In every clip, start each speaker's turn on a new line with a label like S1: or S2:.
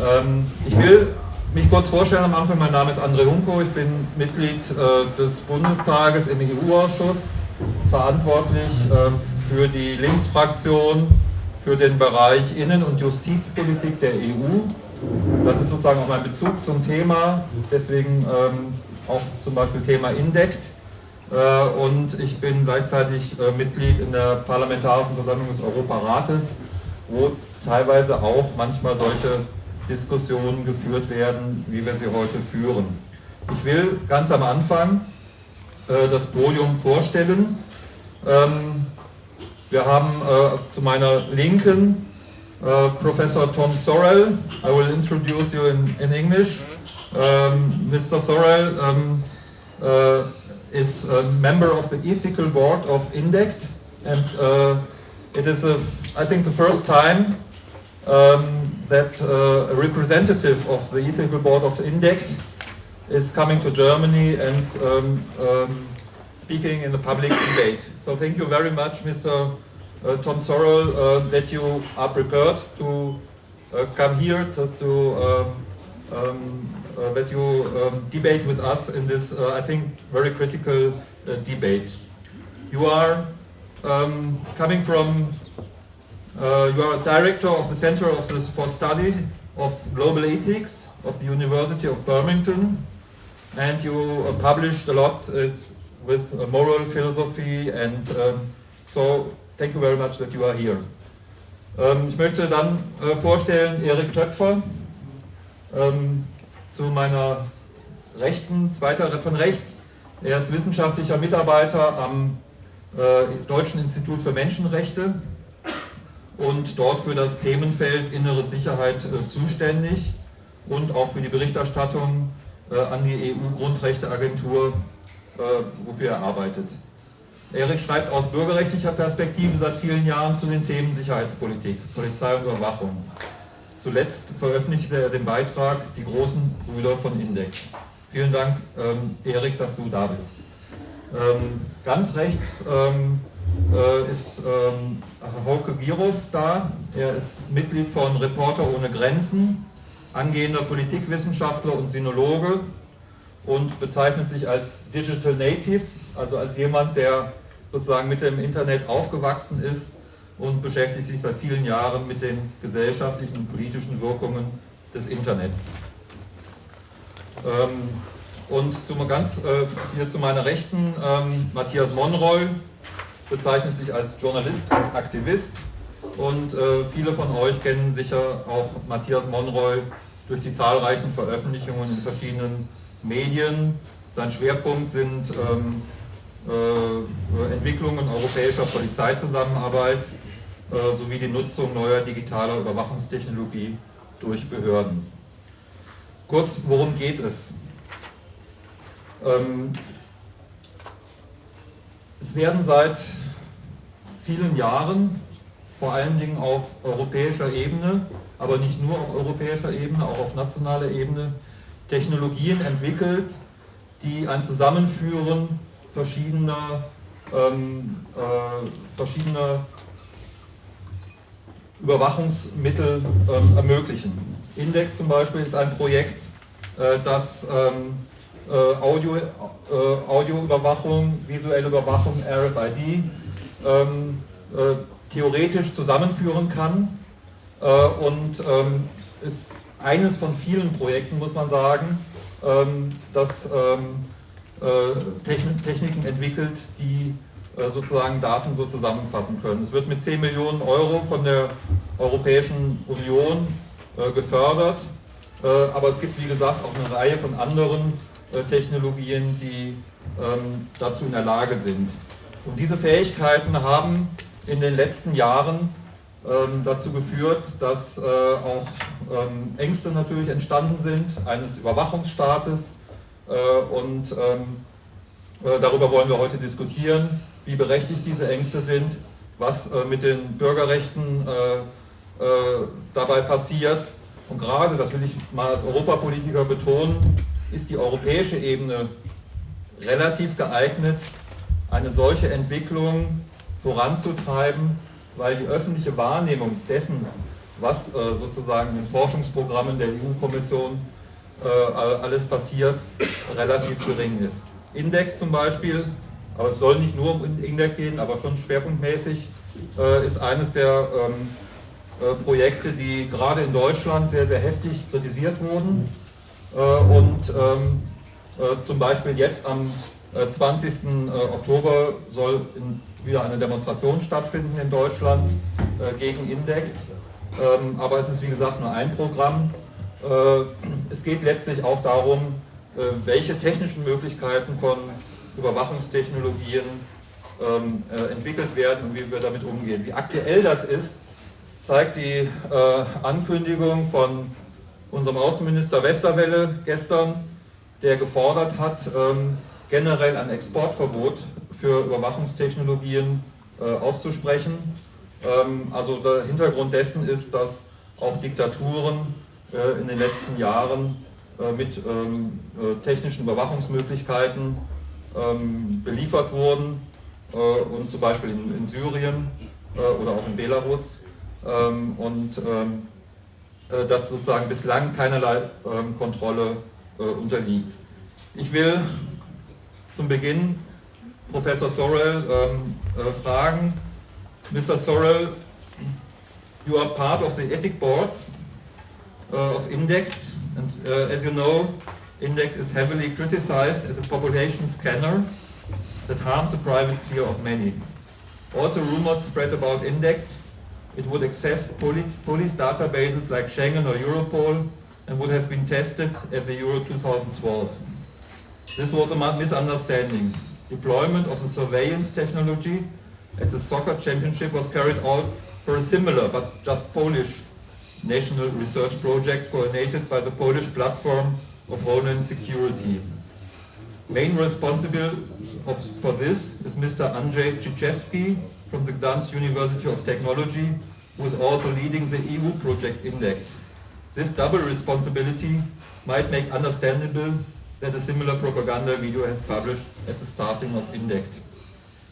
S1: Ähm, ich will mich kurz vorstellen am Anfang. Mein Name ist André Hunko. Ich bin Mitglied äh, des Bundestages im EU-Ausschuss, verantwortlich äh, für die Linksfraktion für den Bereich Innen- und Justizpolitik der EU. Das ist sozusagen auch mein Bezug zum Thema, deswegen ähm, auch zum Beispiel Thema INDECT. Äh, und ich bin gleichzeitig Mitglied in der Parlamentarischen Versammlung des Europarates, wo teilweise auch manchmal solche Diskussionen geführt werden, wie wir sie heute führen. Ich will ganz am Anfang äh, das Podium vorstellen. Ähm, wir haben äh, zu meiner Linken äh, Professor Tom Sorrell. I will introduce you in, in English. Um, Mr. Sorrell um, uh, is a member of the ethical board of INDECT and uh, it is, a, I think, the first time um, that uh, a representative of the ethical board of INDECT is coming to Germany and um, um, speaking in the public debate. So thank you very much, Mr. Uh, Tom Sorrell, uh, that you are prepared to uh, come here to, to um, um, uh, that you um, debate with us in this, uh, I think, very critical debate. You are um, coming from uh, you are director of the Center of the, for Study of Global Ethics of the University of Birmingham, and you uh, published a lot uh, with uh, moral philosophy, and um, so thank you very much that you are here. Ähm, ich möchte dann äh, vorstellen Erik Töpfer ähm, zu meiner Rechten, zweiter von rechts. Er ist wissenschaftlicher Mitarbeiter am äh, Deutschen Institut für Menschenrechte und dort für das Themenfeld innere Sicherheit äh, zuständig und auch für die Berichterstattung äh, an die EU-Grundrechteagentur, äh, wofür er arbeitet. Erik schreibt aus bürgerrechtlicher Perspektive seit vielen Jahren zu den Themen Sicherheitspolitik, Polizei und Überwachung. Zuletzt veröffentlichte er den Beitrag Die großen Brüder von Indek. Vielen Dank, ähm, Erik, dass du da bist. Ähm, ganz rechts ähm, äh, ist ähm, Hauke Girov da. Er ist Mitglied von Reporter ohne Grenzen, angehender Politikwissenschaftler und Sinologe und bezeichnet sich als Digital Native, also als jemand, der sozusagen mit dem Internet aufgewachsen ist und beschäftigt sich seit vielen Jahren mit den gesellschaftlichen und politischen Wirkungen des Internets. Ähm, und zum, ganz äh, hier zu meiner Rechten, ähm, Matthias Monroy, bezeichnet sich als Journalist und Aktivist und äh, viele von euch kennen sicher auch Matthias Monroy durch die zahlreichen Veröffentlichungen in verschiedenen Medien. Sein Schwerpunkt sind ähm, äh, Entwicklungen europäischer Polizeizusammenarbeit äh, sowie die Nutzung neuer digitaler Überwachungstechnologie durch Behörden. Kurz, worum geht es? Ähm, es werden seit vielen Jahren, vor allen Dingen auf europäischer Ebene, aber nicht nur auf europäischer Ebene, auch auf nationaler Ebene, Technologien entwickelt, die ein Zusammenführen verschiedener, ähm, äh, verschiedener Überwachungsmittel ähm, ermöglichen. INDEC zum Beispiel ist ein Projekt, äh, das ähm, äh, Audio, äh, Audioüberwachung, visuelle Überwachung, RFID ähm, äh, theoretisch zusammenführen kann äh, und ähm, ist eines von vielen Projekten, muss man sagen, ähm, das ähm, äh, Techn Techniken entwickelt, die äh, sozusagen Daten so zusammenfassen können. Es wird mit 10 Millionen Euro von der Europäischen Union äh, gefördert, aber es gibt wie gesagt auch eine Reihe von anderen Technologien, die ähm, dazu in der Lage sind. Und diese Fähigkeiten haben in den letzten Jahren ähm, dazu geführt, dass äh, auch ähm, Ängste natürlich entstanden sind, eines Überwachungsstaates. Äh, und äh, darüber wollen wir heute diskutieren, wie berechtigt diese Ängste sind, was äh, mit den Bürgerrechten äh, äh, dabei passiert. Und gerade, das will ich mal als Europapolitiker betonen, ist die europäische Ebene relativ geeignet, eine solche Entwicklung voranzutreiben, weil die öffentliche Wahrnehmung dessen, was äh, sozusagen in Forschungsprogrammen der EU-Kommission äh, alles passiert, relativ gering ist. INDEC zum Beispiel, aber es soll nicht nur um INDEC gehen, aber schon schwerpunktmäßig, äh, ist eines der ähm, Projekte, die gerade in Deutschland sehr, sehr heftig kritisiert wurden und ähm, zum Beispiel jetzt am 20. Oktober soll wieder eine Demonstration stattfinden in Deutschland gegen INDEC, ähm, aber es ist wie gesagt nur ein Programm äh, es geht letztlich auch darum, äh, welche technischen Möglichkeiten von Überwachungstechnologien ähm, äh, entwickelt werden und wie wir damit umgehen. Wie aktuell das ist, zeigt die Ankündigung von unserem Außenminister Westerwelle gestern, der gefordert hat, ähm, generell ein Exportverbot für Überwachungstechnologien auszusprechen. Ähm, also der Hintergrund dessen ist, dass auch Diktaturen äh, in den letzten Jahren äh, mit ähm, äh, technischen Überwachungsmöglichkeiten beliefert wurden und zum Beispiel in, Syrien oder auch in Belarus und das sozusagen bislang keinerlei Kontrolle unterliegt. Ich will zum Beginn Professor Sorrell fragen, Mr. Sorrell, you are part of the ethic boards of INDECT. And as you know, INDECT is heavily criticized as a population scanner that harms the private sphere of many. Also rumors spread about INDECT. It would access police, police databases like Schengen or Europol and would have been tested at the Euro 2012. This was a misunderstanding. Deployment of the surveillance technology at the soccer championship was carried out for a similar but just Polish national research project coordinated by the Polish platform of Homeland Security. Main responsible of, for this is Mr. Andrzej Czyszewski from the Gdansk University of Technology, who is also leading the EU project INDECT. This double responsibility might make understandable that a similar propaganda video has published at the starting of INDECT.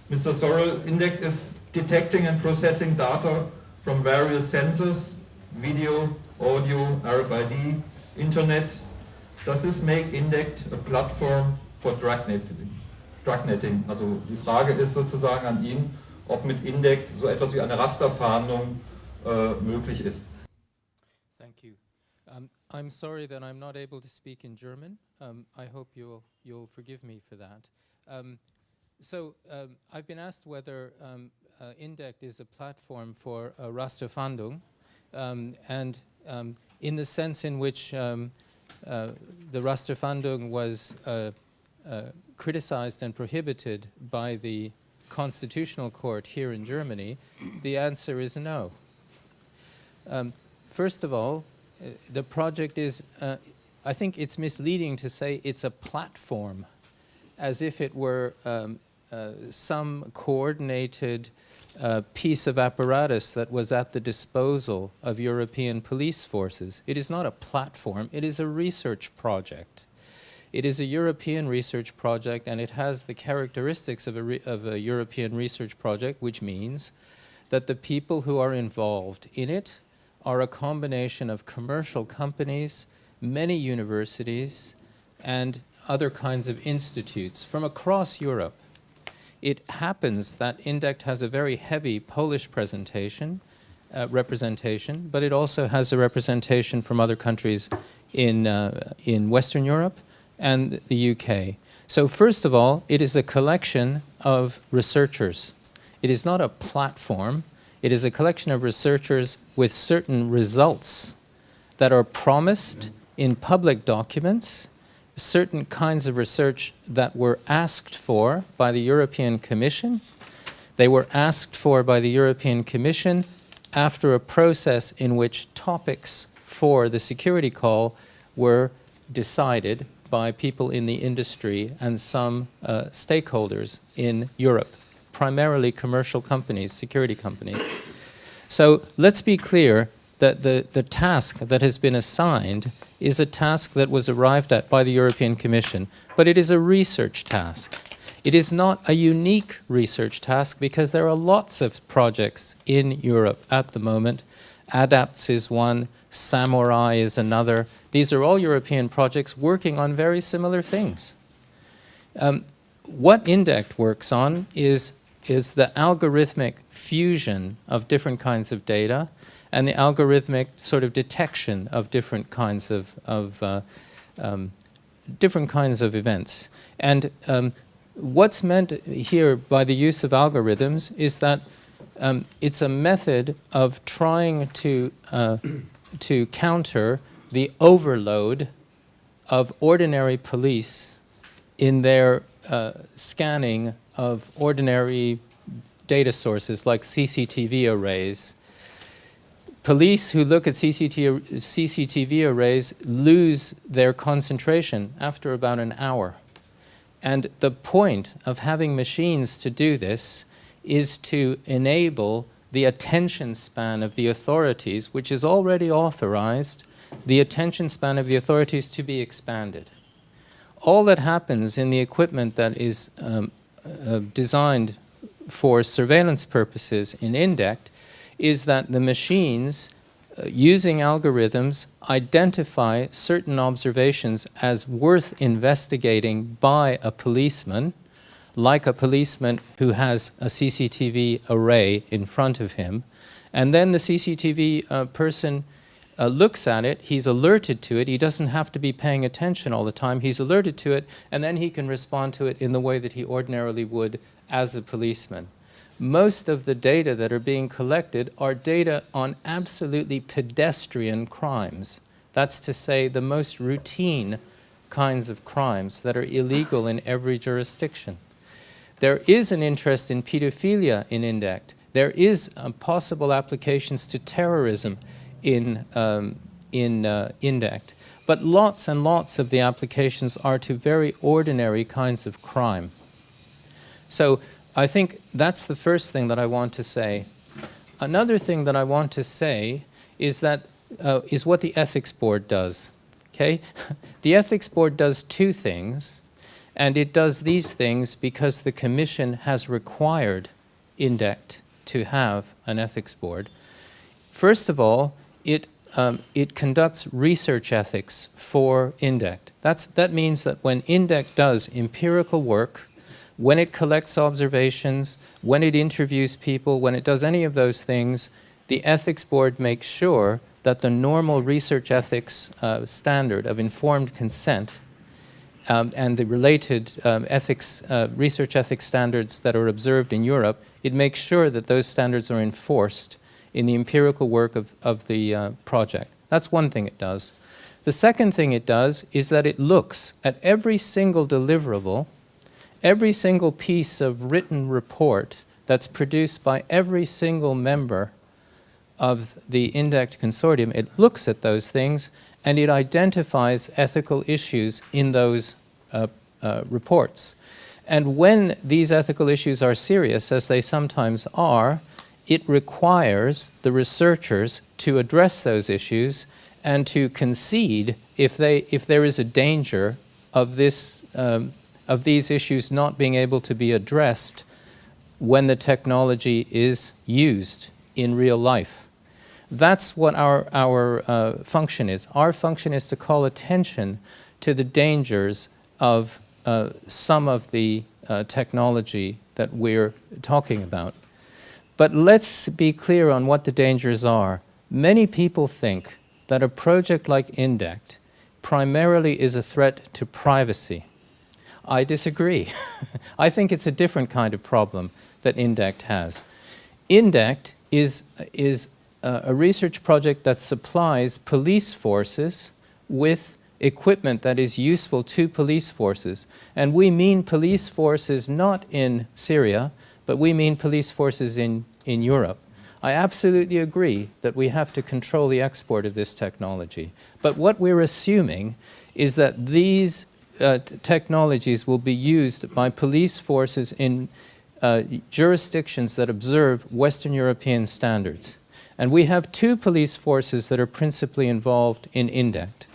S1: Mr. Sorrell, INDECT is detecting and processing data from various sensors video, audio, RFID, Internet. Does this make INDECT a platform netting? Also die Frage ist sozusagen an ihn, ob mit so etwas wie eine Rasterfahndung äh, möglich ist.
S2: Thank you. Um, I'm sorry that I'm not able to speak in German. Um, I hope you'll, you'll forgive me for that. Um, so um, I've been asked whether um, uh, INDECT is a platform for uh, Rasterfahndung. Um, and in the sense in which uh, the Rasterfahndung was uh, criticized and prohibited by the constitutional court here in Germany, the answer is no. Um, first of all, uh, the project is, uh, I think it's misleading to say it's a platform, as if it were um, uh, some coordinated uh, piece of apparatus that was at the disposal of European police forces. It is not a platform, it is a research project. It is a European research project and it has the characteristics of a, of a European research project, which means that the people who are involved in it are a combination of commercial companies, many universities, and other kinds of institutes from across Europe. It happens that INDECT has a very heavy Polish presentation, uh, representation, but it also has a representation from other countries in, uh, in Western Europe and the UK. So first of all, it is a collection of researchers. It is not a platform. It is a collection of researchers with certain results that are promised in public documents certain kinds of research that were asked for by the European Commission. They were asked for by the European Commission after a process in which topics for the security call were decided by people in the industry and some uh, stakeholders in Europe, primarily commercial companies, security companies. So let's be clear that the, the task that has been assigned is a task that was arrived at by the European Commission, but it is a research task. It is not a unique research task because there are lots of projects in Europe at the moment ADAPTS is one, Samurai is another. These are all European projects working on very similar things. Um, what INDECT works on is, is the algorithmic fusion of different kinds of data and the algorithmic sort of detection of different kinds of, of uh, um, different kinds of events. And um, what's meant here by the use of algorithms is that um, it's a method of trying to, uh, to counter the overload of ordinary police in their uh, scanning of ordinary data sources like CCTV arrays. Police who look at CCTV, CCTV arrays lose their concentration after about an hour. And the point of having machines to do this is to enable the attention span of the authorities, which is already authorized, the attention span of the authorities to be expanded. All that happens in the equipment that is um, uh, designed for surveillance purposes in INDECT is that the machines uh, using algorithms identify certain observations as worth investigating by a policeman, like a policeman who has a CCTV array in front of him, and then the CCTV uh, person uh, looks at it, he's alerted to it, he doesn't have to be paying attention all the time, he's alerted to it, and then he can respond to it in the way that he ordinarily would as a policeman. Most of the data that are being collected are data on absolutely pedestrian crimes. That's to say the most routine kinds of crimes that are illegal in every jurisdiction. There is an interest in pedophilia in INDECT. There is uh, possible applications to terrorism in, um, in uh, INDECT. But lots and lots of the applications are to very ordinary kinds of crime. So I think that's the first thing that I want to say. Another thing that I want to say is that uh, is what the ethics board does. Okay, the ethics board does two things, and it does these things because the commission has required INDECT to have an ethics board. First of all, it, um, it conducts research ethics for INDECT. That's, that means that when INDECT does empirical work, when it collects observations, when it interviews people, when it does any of those things, the ethics board makes sure that the normal research ethics uh, standard of informed consent um, and the related um, ethics, uh, research ethics standards that are observed in Europe, it makes sure that those standards are enforced in the empirical work of, of the uh, project. That's one thing it does. The second thing it does is that it looks at every single deliverable, every single piece of written report that's produced by every single member of the INDECT consortium. It looks at those things and it identifies ethical issues in those uh, uh, reports. And when these ethical issues are serious, as they sometimes are, it requires the researchers to address those issues and to concede if, they, if there is a danger of, this, um, of these issues not being able to be addressed when the technology is used in real life. That's what our, our uh, function is. Our function is to call attention to the dangers of uh, some of the uh, technology that we're talking about. But let's be clear on what the dangers are. Many people think that a project like INDECT primarily is a threat to privacy. I disagree. I think it's a different kind of problem that INDECT has. INDECT is, is a, a research project that supplies police forces with equipment that is useful to police forces. And we mean police forces not in Syria, but we mean police forces in, in Europe. I absolutely agree that we have to control the export of this technology. But what we're assuming is that these uh, technologies will be used by police forces in uh, jurisdictions that observe Western European standards. And we have two police forces that are principally involved in INDECT.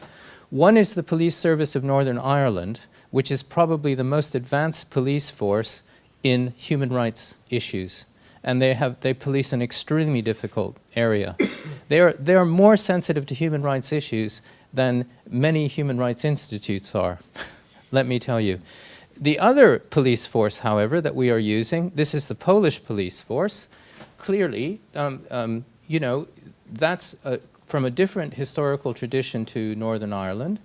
S2: One is the Police Service of Northern Ireland, which is probably the most advanced police force in human rights issues. And they, have, they police an extremely difficult area. they're, they're more sensitive to human rights issues than many human rights institutes are, let me tell you. The other police force, however, that we are using, this is the Polish police force, clearly, um, um, you know, that's a, from a different historical tradition to Northern Ireland.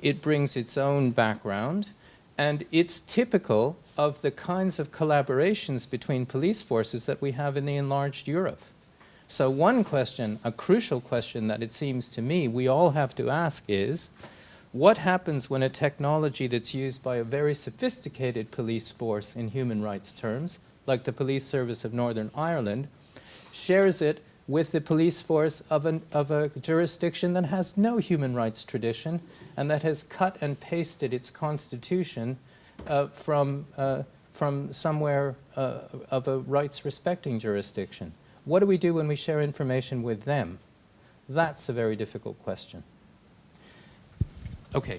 S2: It brings its own background, and it's typical of the kinds of collaborations between police forces that we have in the enlarged Europe. So one question, a crucial question that it seems to me we all have to ask is, what happens when a technology that's used by a very sophisticated police force in human rights terms, like the Police Service of Northern Ireland, shares it with the police force of, an, of a jurisdiction that has no human rights tradition and that has cut and pasted its constitution uh, from, uh, from somewhere uh, of a rights-respecting jurisdiction. What do we do when we share information with them? That's a very difficult question.
S1: Okay.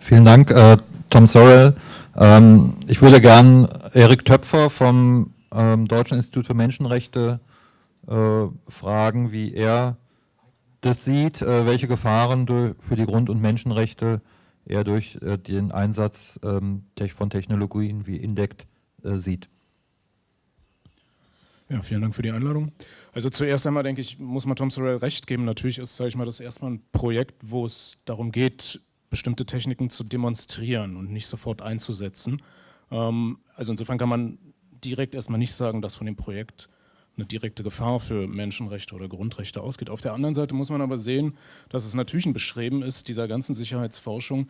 S1: Vielen Dank, äh, Tom Sorrell. Ähm, ich würde gern Erik Töpfer vom ähm, Deutschen Institut für Menschenrechte äh, fragen, wie er das sieht, äh, welche Gefahren für die Grund- und Menschenrechte er durch äh, den Einsatz ähm, von Technologien wie INDECT äh, sieht.
S3: Ja, vielen Dank für die Einladung. Also zuerst einmal denke ich, muss man Tom Sorrell recht geben. Natürlich ist, sage ich mal, das erstmal ein Projekt, wo es darum geht, bestimmte Techniken zu demonstrieren und nicht sofort einzusetzen. Ähm, also insofern kann man direkt erstmal nicht sagen, dass von dem Projekt eine direkte Gefahr für Menschenrechte oder Grundrechte ausgeht. Auf der anderen Seite muss man aber sehen, dass es natürlich ein Bestreben ist, dieser ganzen Sicherheitsforschung,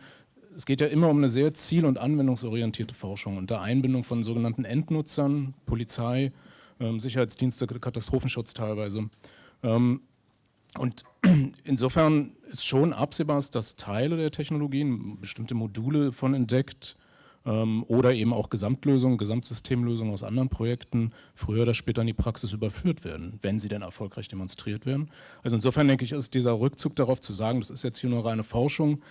S3: es geht ja immer um eine sehr ziel- und anwendungsorientierte Forschung unter Einbindung von sogenannten Endnutzern, Polizei, ähm, Sicherheitsdienste, Katastrophenschutz teilweise. Ähm, und insofern ist schon absehbar, dass Teile der Technologien, bestimmte Module von entdeckt, oder eben auch Gesamtlösungen, Gesamtsystemlösungen aus anderen Projekten früher oder später in die Praxis überführt werden, wenn sie denn erfolgreich demonstriert werden. Also insofern denke ich, ist dieser Rückzug darauf zu sagen, das ist jetzt hier nur reine Forschung,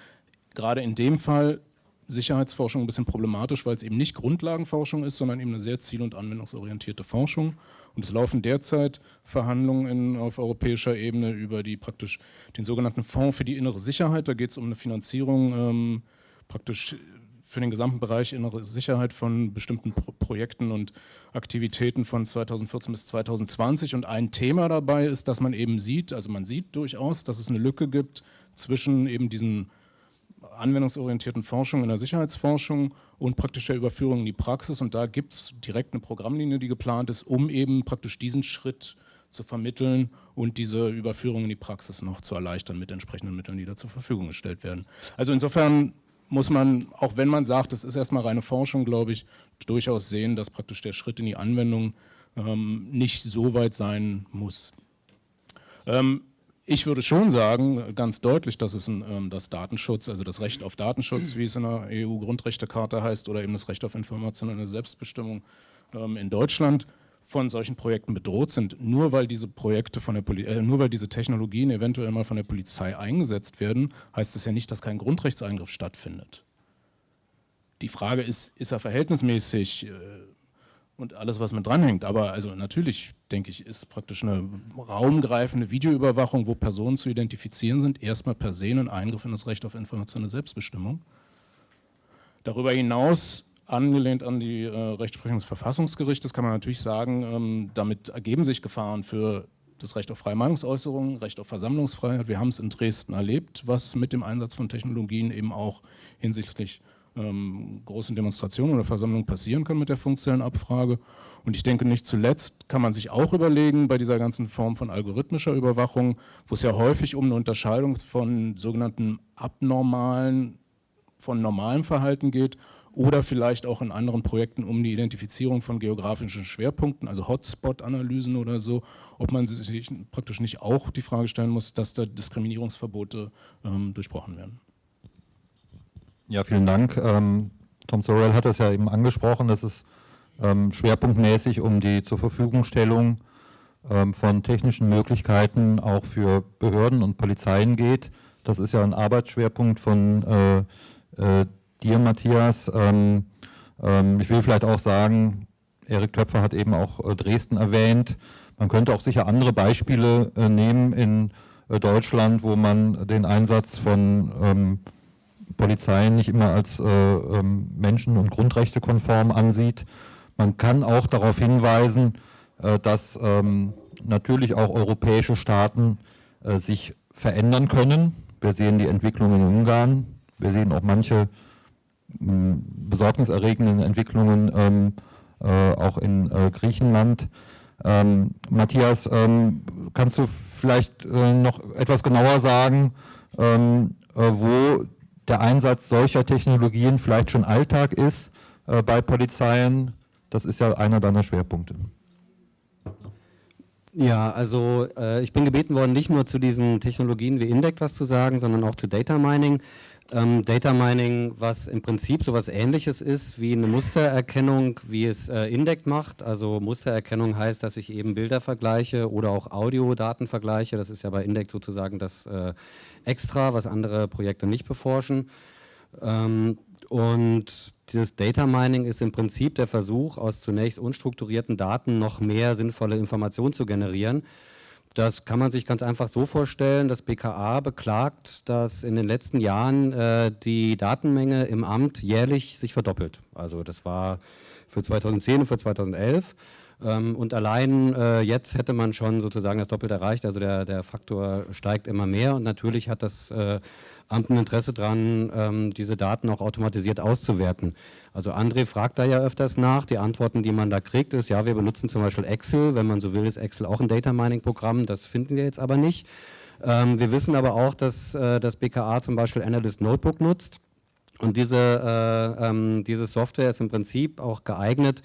S3: gerade in dem Fall Sicherheitsforschung ein bisschen problematisch, weil es eben nicht Grundlagenforschung ist, sondern eben eine sehr ziel- und anwendungsorientierte Forschung. Und es laufen derzeit Verhandlungen in, auf europäischer Ebene über die praktisch den sogenannten Fonds für die innere Sicherheit. Da geht es um eine Finanzierung ähm, praktisch für den gesamten Bereich innere Sicherheit von bestimmten Pro Projekten und Aktivitäten von 2014 bis 2020. Und ein Thema dabei ist, dass man eben sieht, also man sieht durchaus, dass es eine Lücke gibt zwischen eben diesen anwendungsorientierten Forschung in der Sicherheitsforschung und praktisch der Überführung in die Praxis. Und da gibt es direkt eine Programmlinie, die geplant ist, um eben praktisch diesen Schritt zu vermitteln und diese Überführung in die Praxis noch zu erleichtern mit entsprechenden Mitteln, die da zur Verfügung gestellt werden. Also insofern muss man, auch wenn man sagt, das ist erstmal reine Forschung, glaube ich, durchaus sehen, dass praktisch der Schritt in die Anwendung ähm, nicht so weit sein muss. Ähm, ich würde schon sagen, ganz deutlich, dass es ein, ähm, das Datenschutz, also das Recht auf Datenschutz, wie es in der EU-Grundrechtecharta heißt, oder eben das Recht auf informationelle Selbstbestimmung ähm, in Deutschland, von solchen Projekten bedroht sind, nur weil diese Projekte von der Poli äh, nur weil diese Technologien eventuell mal von der Polizei eingesetzt werden, heißt es ja nicht, dass kein Grundrechtseingriff stattfindet. Die Frage ist, ist er verhältnismäßig äh, und alles, was mit dranhängt. Aber also natürlich, denke ich, ist praktisch eine raumgreifende Videoüberwachung, wo Personen zu identifizieren sind, erstmal per se ein Eingriff in das Recht auf informationelle Selbstbestimmung. Darüber hinaus angelehnt an die äh, Rechtsprechung des Verfassungsgerichtes, kann man natürlich sagen, ähm, damit ergeben sich Gefahren für das Recht auf freie Meinungsäußerung, Recht auf Versammlungsfreiheit. Wir haben es in Dresden erlebt, was mit dem Einsatz von Technologien eben auch hinsichtlich ähm, großen Demonstrationen oder Versammlungen passieren kann mit der Funkzellenabfrage. Und ich denke, nicht zuletzt kann man sich auch überlegen, bei dieser ganzen Form von algorithmischer Überwachung, wo es ja häufig um eine Unterscheidung von sogenannten abnormalen, von normalem Verhalten geht oder vielleicht auch in anderen Projekten um die Identifizierung von geografischen Schwerpunkten, also Hotspot-Analysen oder so, ob man sich praktisch nicht auch die Frage stellen muss, dass da Diskriminierungsverbote ähm, durchbrochen werden.
S1: Ja, vielen Dank. Ähm, Tom Sorrell hat das ja eben angesprochen, dass es ähm, schwerpunktmäßig um die zur Verfügungstellung ähm, von technischen Möglichkeiten auch für Behörden und Polizeien geht. Das ist ja ein Arbeitsschwerpunkt von äh, äh, dir, Matthias. Ähm, ähm, ich will vielleicht auch sagen, Erik Töpfer hat eben auch äh, Dresden erwähnt. Man könnte auch sicher andere Beispiele äh, nehmen in äh, Deutschland, wo man den Einsatz von ähm, Polizeien nicht immer als äh, ähm, menschen- und grundrechtekonform ansieht. Man kann auch darauf hinweisen, äh, dass ähm, natürlich auch europäische Staaten äh, sich verändern können. Wir sehen die Entwicklung in Ungarn, wir sehen auch manche besorgniserregenden Entwicklungen ähm, äh, auch in äh, Griechenland. Ähm, Matthias, ähm, kannst du vielleicht äh, noch etwas genauer sagen, ähm, äh, wo der Einsatz solcher Technologien vielleicht schon Alltag ist äh, bei Polizeien? Das ist ja einer deiner Schwerpunkte.
S4: Ja, also äh, ich bin gebeten worden, nicht nur zu diesen Technologien wie Indec was zu sagen, sondern auch zu Data Mining. Ähm, Data Mining, was im Prinzip so etwas ähnliches ist wie eine Mustererkennung, wie es äh, Indec macht. Also Mustererkennung heißt, dass ich eben Bilder vergleiche oder auch Audiodaten vergleiche. Das ist ja bei Indec sozusagen das äh, Extra, was andere Projekte nicht beforschen. Ähm, und dieses Data Mining ist im Prinzip der Versuch, aus zunächst unstrukturierten Daten noch mehr sinnvolle Informationen zu generieren. Das kann man sich ganz einfach so vorstellen, das BKA beklagt, dass in den letzten Jahren äh, die Datenmenge im Amt jährlich sich verdoppelt. Also das war für 2010 und für 2011. Ähm, und allein äh, jetzt hätte man schon sozusagen das Doppelte erreicht, also der, der Faktor steigt immer mehr. Und natürlich hat das äh, Amt ein Interesse daran, ähm, diese Daten auch automatisiert auszuwerten. Also André fragt da ja öfters nach, die Antworten, die man da kriegt, ist, ja, wir benutzen zum Beispiel Excel, wenn man so will, ist Excel auch ein Data Mining Programm, das finden wir jetzt aber nicht. Ähm, wir wissen aber auch, dass äh, das BKA zum Beispiel Analyst Notebook nutzt. Und diese, äh, ähm, diese Software ist im Prinzip auch geeignet,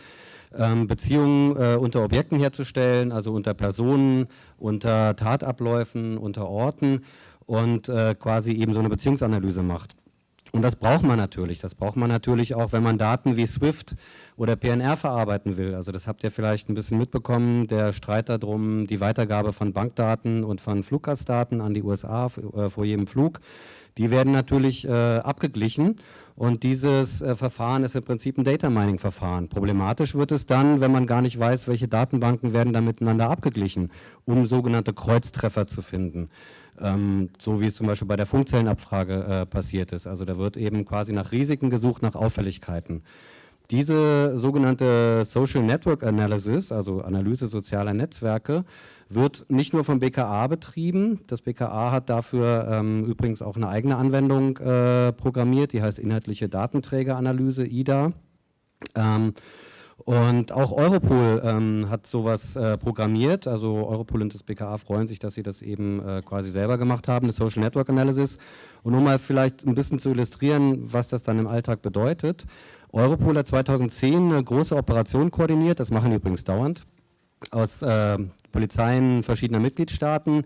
S4: ähm, Beziehungen äh, unter Objekten herzustellen, also unter Personen, unter Tatabläufen, unter Orten und äh, quasi eben so eine Beziehungsanalyse macht. Und das braucht man natürlich. Das braucht man natürlich auch, wenn man Daten wie SWIFT oder PNR verarbeiten will. Also das habt ihr vielleicht ein bisschen mitbekommen, der Streit darum, die Weitergabe von Bankdaten und von Fluggastdaten an die USA äh, vor jedem Flug. Die werden natürlich äh, abgeglichen und dieses äh, Verfahren ist im Prinzip ein Data Mining Verfahren. Problematisch wird es dann, wenn man gar nicht weiß, welche Datenbanken werden da miteinander abgeglichen, um sogenannte Kreuztreffer zu finden. Ähm, so wie es zum Beispiel bei der Funkzellenabfrage äh, passiert ist. Also da wird eben quasi nach Risiken gesucht, nach Auffälligkeiten. Diese sogenannte Social Network Analysis, also Analyse sozialer Netzwerke, wird nicht nur vom BKA betrieben. Das BKA hat dafür ähm, übrigens auch eine eigene Anwendung äh, programmiert, die heißt Inhaltliche Datenträgeranalyse, IDA. Ähm, und auch Europol ähm, hat sowas äh, programmiert. Also Europol und das BKA freuen sich, dass sie das eben äh, quasi selber gemacht haben, eine Social Network Analysis. Und um mal vielleicht ein bisschen zu illustrieren, was das dann im Alltag bedeutet. Europol hat 2010 eine große Operation koordiniert, das machen die übrigens dauernd, aus äh, Polizeien verschiedener Mitgliedstaaten,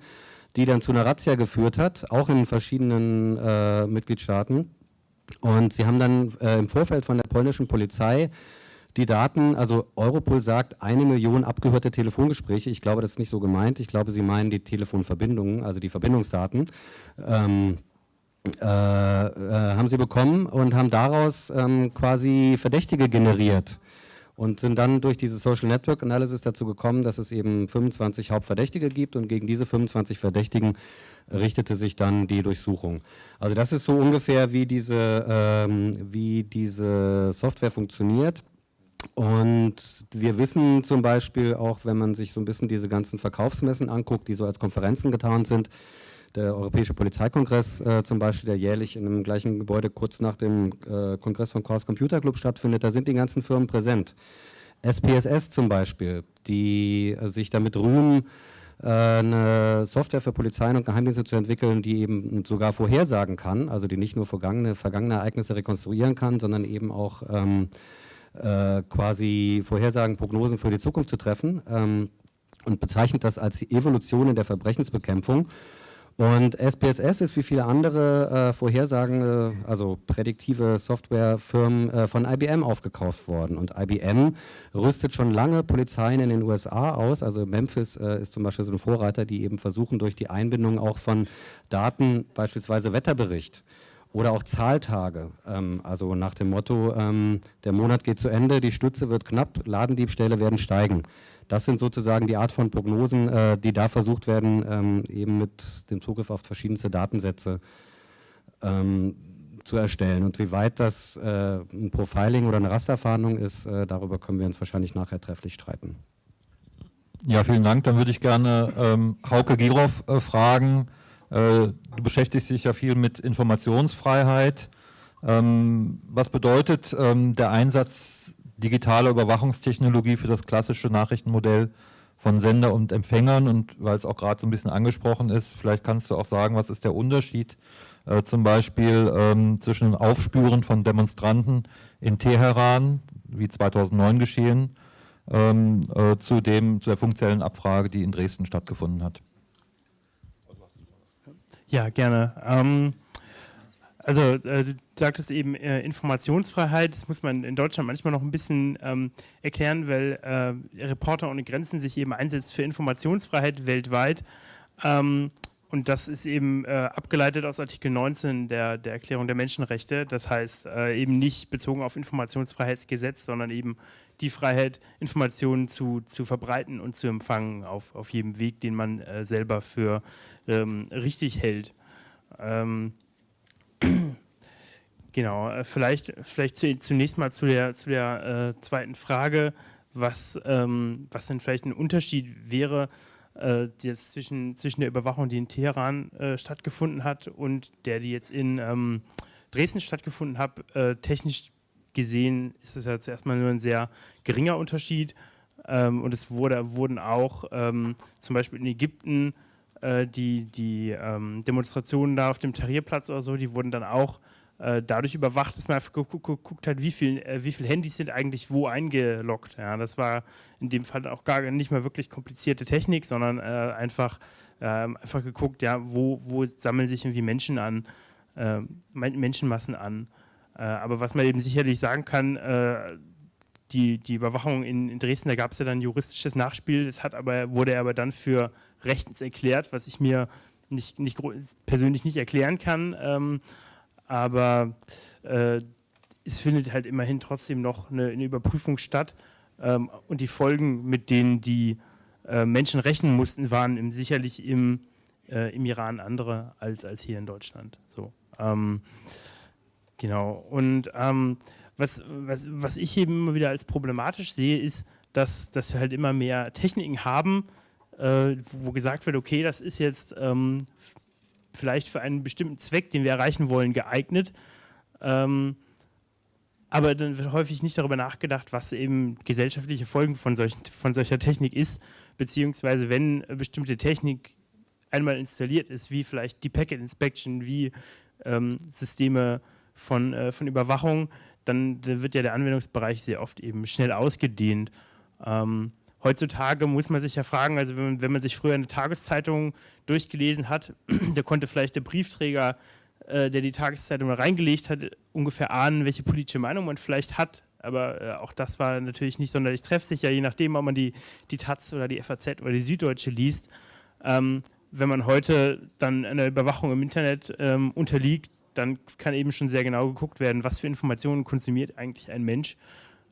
S4: die dann zu einer Razzia geführt hat, auch in verschiedenen äh, Mitgliedstaaten. Und sie haben dann äh, im Vorfeld von der polnischen Polizei die Daten, also Europol sagt eine Million abgehörte Telefongespräche, ich glaube, das ist nicht so gemeint, ich glaube, sie meinen die Telefonverbindungen, also die Verbindungsdaten, ähm, äh, äh, haben sie bekommen und haben daraus ähm, quasi Verdächtige generiert und sind dann durch diese Social Network Analysis dazu gekommen, dass es eben 25 Hauptverdächtige gibt und gegen diese 25 Verdächtigen richtete sich dann die Durchsuchung. Also das ist so ungefähr, wie diese, ähm, wie diese Software funktioniert. Und wir wissen zum Beispiel auch, wenn man sich so ein bisschen diese ganzen Verkaufsmessen anguckt, die so als Konferenzen getan sind, der Europäische Polizeikongress äh, zum Beispiel, der jährlich in einem gleichen Gebäude kurz nach dem äh, Kongress vom Chaos Computer Club stattfindet, da sind die ganzen Firmen präsent. SPSS zum Beispiel, die äh, sich damit rühmen, äh, eine Software für Polizeien und Geheimdienste zu entwickeln, die eben sogar vorhersagen kann, also die nicht nur vergangene, vergangene Ereignisse rekonstruieren kann, sondern eben auch ähm, äh, quasi Vorhersagen, Prognosen für die Zukunft zu treffen ähm, und bezeichnet das als die Evolution in der Verbrechensbekämpfung. Und SPSS ist wie viele andere äh, vorhersagende, also prädiktive Softwarefirmen äh, von IBM aufgekauft worden. Und IBM rüstet schon lange Polizeien in den USA aus. Also Memphis äh, ist zum Beispiel so ein Vorreiter, die eben versuchen, durch die Einbindung auch von Daten, beispielsweise Wetterbericht, Oder auch Zahltage, ähm, also nach dem Motto, ähm, der Monat geht zu Ende, die Stütze wird knapp, Ladendiebstähle werden steigen. Das sind sozusagen die Art von Prognosen, äh, die da versucht werden, ähm, eben mit dem Zugriff auf verschiedenste Datensätze ähm, zu erstellen. Und wie weit das äh, ein Profiling oder eine Rasterfahndung ist, äh, darüber können wir uns wahrscheinlich nachher trefflich streiten.
S1: Ja, vielen Dank. Dann würde ich gerne ähm, Hauke Giroff äh, fragen, äh, du beschäftigst dich ja viel mit Informationsfreiheit. Ähm, was bedeutet ähm, der Einsatz digitaler Überwachungstechnologie für das klassische Nachrichtenmodell von Sender und Empfängern? Und weil es auch gerade so ein bisschen angesprochen ist, vielleicht kannst du auch sagen, was ist der Unterschied äh, zum Beispiel ähm, zwischen dem Aufspüren von Demonstranten in Teheran, wie 2009 geschehen, ähm, äh, zu, dem, zu der funktionellen Abfrage, die in Dresden stattgefunden hat.
S5: Ja, gerne. Ähm, also äh, du sagtest eben äh, Informationsfreiheit, das muss man in Deutschland manchmal noch ein bisschen ähm, erklären, weil äh, Reporter ohne Grenzen sich eben einsetzt für Informationsfreiheit weltweit. Ähm, und das ist eben äh, abgeleitet aus Artikel 19 der, der Erklärung der Menschenrechte. Das heißt äh, eben nicht bezogen auf Informationsfreiheitsgesetz, sondern eben die Freiheit, Informationen zu, zu verbreiten und zu empfangen auf, auf jedem Weg, den man äh, selber für ähm, richtig hält. Ähm, genau, äh, vielleicht, vielleicht zu, zunächst mal zu der, zu der äh, zweiten Frage, was, ähm, was denn vielleicht ein Unterschied wäre äh, zwischen, zwischen der Überwachung, die in Teheran äh, stattgefunden hat und der, die jetzt in ähm, Dresden stattgefunden hat. Äh, technisch gesehen ist es ja zuerst mal nur ein sehr geringer Unterschied ähm, und es wurde, wurden auch ähm, zum Beispiel in Ägypten äh, die, die ähm, Demonstrationen da auf dem Tahrirplatz oder so, die wurden dann auch äh, dadurch überwacht, dass man einfach geguckt hat, wie viele äh, wie viel Handys sind eigentlich wo eingeloggt. Ja, das war in dem Fall auch gar nicht mal wirklich komplizierte Technik, sondern äh, einfach, ähm, einfach geguckt, ja, wo, wo sammeln sich irgendwie Menschen an, äh, Menschenmassen an. Äh, aber was man eben sicherlich sagen kann, äh, die, die Überwachung in, in Dresden, da gab es ja dann juristisches Nachspiel, das hat aber, wurde aber dann für rechtens erklärt, was ich mir nicht, nicht persönlich nicht erklären kann. Ähm, aber äh, es findet halt immerhin trotzdem noch eine, eine Überprüfung statt ähm, und die Folgen, mit denen die äh, Menschen rechnen mussten, waren im, sicherlich im, äh, im Iran andere als, als hier in Deutschland. So, ähm, genau. Und ähm, was, was, was ich eben immer wieder als problematisch sehe, ist, dass, dass wir halt immer mehr Techniken haben, äh, wo gesagt wird, okay, das ist jetzt ähm, vielleicht für einen bestimmten Zweck, den wir erreichen wollen, geeignet. Ähm, aber dann wird häufig nicht darüber nachgedacht, was eben gesellschaftliche Folgen von, solchen, von solcher Technik ist, beziehungsweise wenn bestimmte Technik einmal installiert ist, wie vielleicht die Packet Inspection, wie ähm, Systeme von, äh, von Überwachung, dann, dann, wird ja der Anwendungsbereich sehr oft eben schnell ausgedehnt. Ähm, heutzutage muss man sich ja fragen, also wenn man, wenn man sich früher eine Tageszeitung durchgelesen hat, da konnte vielleicht der Briefträger, äh, der die Tageszeitung reingelegt hat, ungefähr ahnen, welche politische Meinung man vielleicht hat. Aber äh, auch das war natürlich nicht sonderlich treffsicher, je nachdem, ob man die, die Taz oder die FAZ oder die Süddeutsche liest. Ähm, wenn man heute dann einer Überwachung im Internet ähm, unterliegt, dann kann eben schon sehr genau geguckt werden, was für Informationen konsumiert eigentlich ein Mensch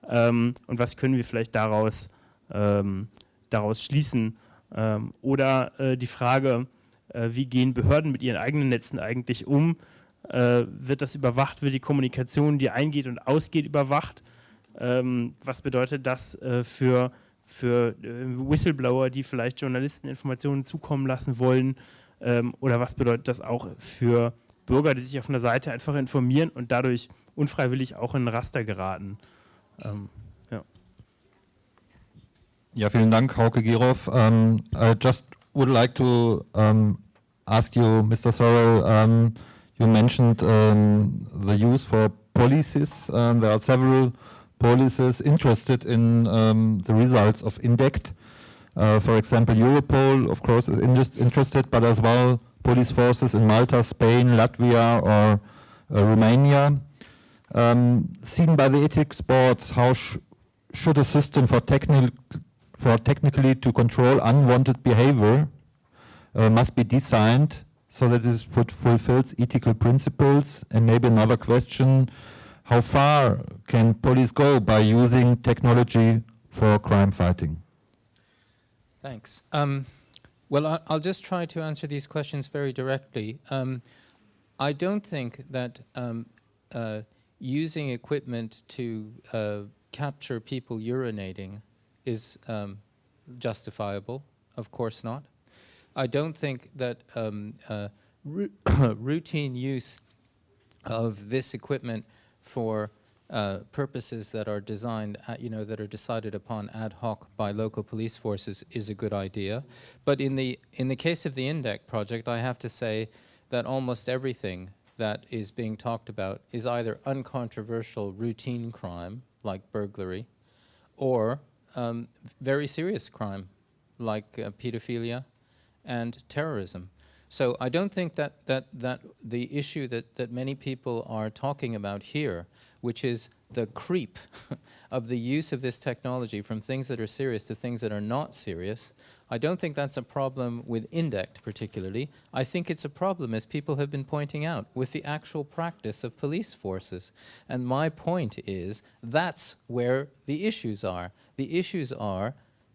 S5: ähm, und was können wir vielleicht daraus ähm, daraus schließen. Ähm, oder äh, die Frage, äh, wie gehen Behörden mit ihren eigenen Netzen eigentlich um? Äh, wird das überwacht? Wird die Kommunikation, die eingeht und ausgeht, überwacht? Ähm, was bedeutet das äh, für, für äh, Whistleblower, die vielleicht Journalisten Informationen zukommen lassen wollen? Ähm, oder was bedeutet das auch für Bürger, die sich auf einer Seite einfach informieren und dadurch unfreiwillig auch in ein Raster geraten? Ähm,
S1: Ja, vielen Dank, Hauke Giroff. Um, I just would like to um, ask you, Mr. Sorrell, um, you mentioned the use for policies. there are several policies interested in the results of INDECT. Uh, for example, Europol, of course, is interested, but as well police forces in Malta, Spain, Latvia, or uh, Romania. Um, seen by the ethics boards, how sh should a system for technical for technically to control unwanted behavior uh, must be designed so that it fulfills ethical principles? And maybe another question, how far can police go by using technology for crime fighting?
S2: Thanks. Um, well, I, will just try to answer these questions very directly. Um, I don't think that um, uh, using equipment to uh, capture people urinating is um, justifiable. Of course not. I don't think that um, uh, routine use of this equipment for uh, purposes that are designed, at, you know, that are decided upon ad hoc by local police forces is a good idea. But in the, in the case of the INDEC project, I have to say that almost everything that is being talked about is either uncontroversial routine crime, like burglary, or um, very serious crime, like uh, pedophilia and terrorism. So I don't think that, that, that the issue that, that many people are talking about here, which is the creep of the use of this technology from things that are serious to things that are not serious, I don't think that's a problem with INDECT particularly. I think it's a problem, as people have been pointing out, with the actual practice of police forces. And my point is that's where the issues are. The issues are,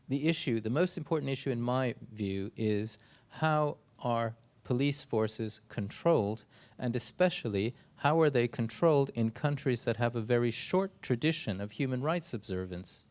S2: the issue, the most important issue in my view is how are police forces controlled, and especially how are they controlled in countries that have a very short tradition of human rights observance?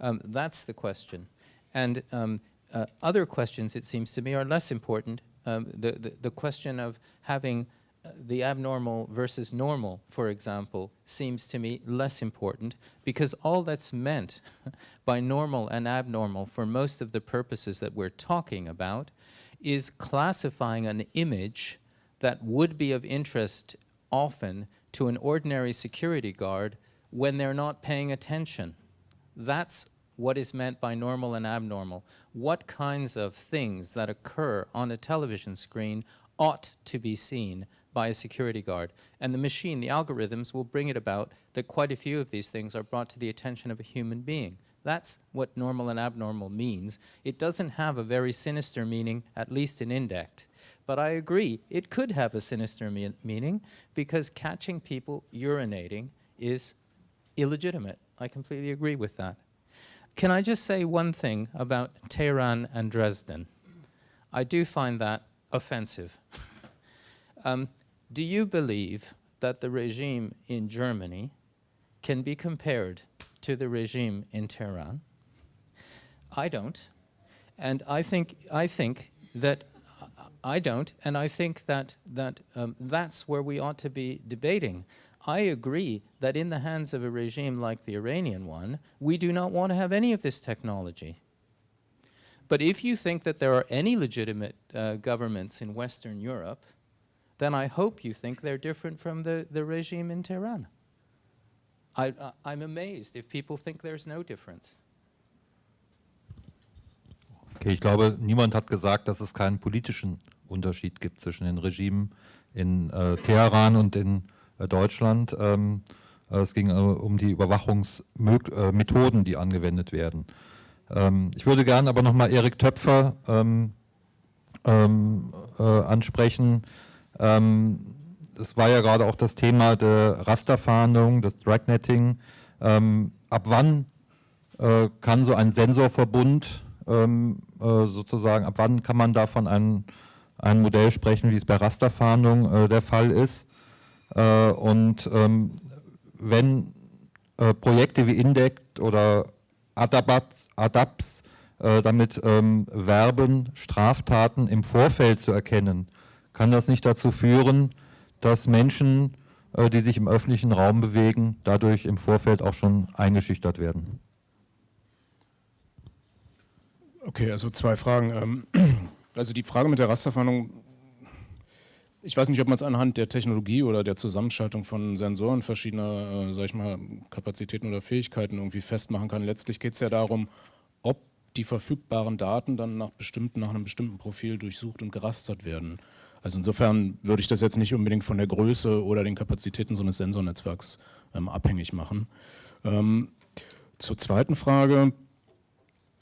S2: Um, that's the question. And um, uh, other questions, it seems to me, are less important. Um, the, the, the, question of having uh, the abnormal versus normal, for example, seems to me less important because all that's meant by normal and abnormal for most of the purposes that we're talking about is classifying an image that would be of interest often to an ordinary security guard when they're not paying attention. That's what is meant by normal and abnormal. What kinds of things that occur on a television screen ought to be seen by a security guard. And the machine, the algorithms, will bring it about that quite a few of these things are brought to the attention of a human being. That's what normal and abnormal means. It doesn't have a very sinister meaning, at least in INDECT. But I agree, it could have a sinister me meaning because catching people urinating is illegitimate. I completely agree with that. Can I just say one thing about Tehran and Dresden? I do find that offensive. um, do you believe that the regime in Germany can be compared to the regime in Tehran. I don't. And I think, I think that I don't, and I think that, that um, that's where we ought to be debating. I agree that in the hands of a regime like the Iranian one, we do not want to have any of this technology. But if you think that there are any legitimate uh, governments in Western Europe, then I hope you think they're different from the, the regime in Tehran. I, I'm amazed if people think there's no difference.
S1: Okay, ich glaube, niemand hat gesagt, dass es keinen politischen Unterschied gibt zwischen den Regimen in äh, Teheran und in Deutschland. Ähm, äh, es ging äh, um die Überwachungsmethoden, die angewendet werden. Ähm, ich würde gerne aber nochmal Erik Töpfer ähm, ähm äh, ansprechen. Ähm, es war ja gerade auch das Thema der Rasterfahndung, des Dragnetting. Ähm, ab wann äh, kann so ein Sensorverbund äh, sozusagen, ab wann kann man davon ein, ein Modell sprechen, wie es bei Rasterfahndung äh, der Fall ist? Äh, und ähm, wenn äh, Projekte wie Indect oder Adabat, Adaps äh, damit ähm, werben, Straftaten im Vorfeld zu erkennen, kann das nicht dazu führen, dass Menschen, äh, die sich im öffentlichen Raum bewegen, dadurch im Vorfeld auch schon eingeschüchtert werden.
S3: Okay, also zwei Fragen. Ähm, also die Frage mit der Rasterfahndung, ich weiß nicht, ob man es anhand der Technologie oder der Zusammenschaltung von Sensoren verschiedener, äh, sag ich mal, Kapazitäten oder Fähigkeiten irgendwie festmachen kann. Letztlich geht es ja darum, ob die verfügbaren Daten dann nach, bestimmten, nach einem bestimmten Profil durchsucht und gerastert werden. Also insofern würde ich das jetzt nicht unbedingt von der Größe oder den Kapazitäten so eines Sensornetzwerks ähm, abhängig machen. Ähm, zur zweiten Frage.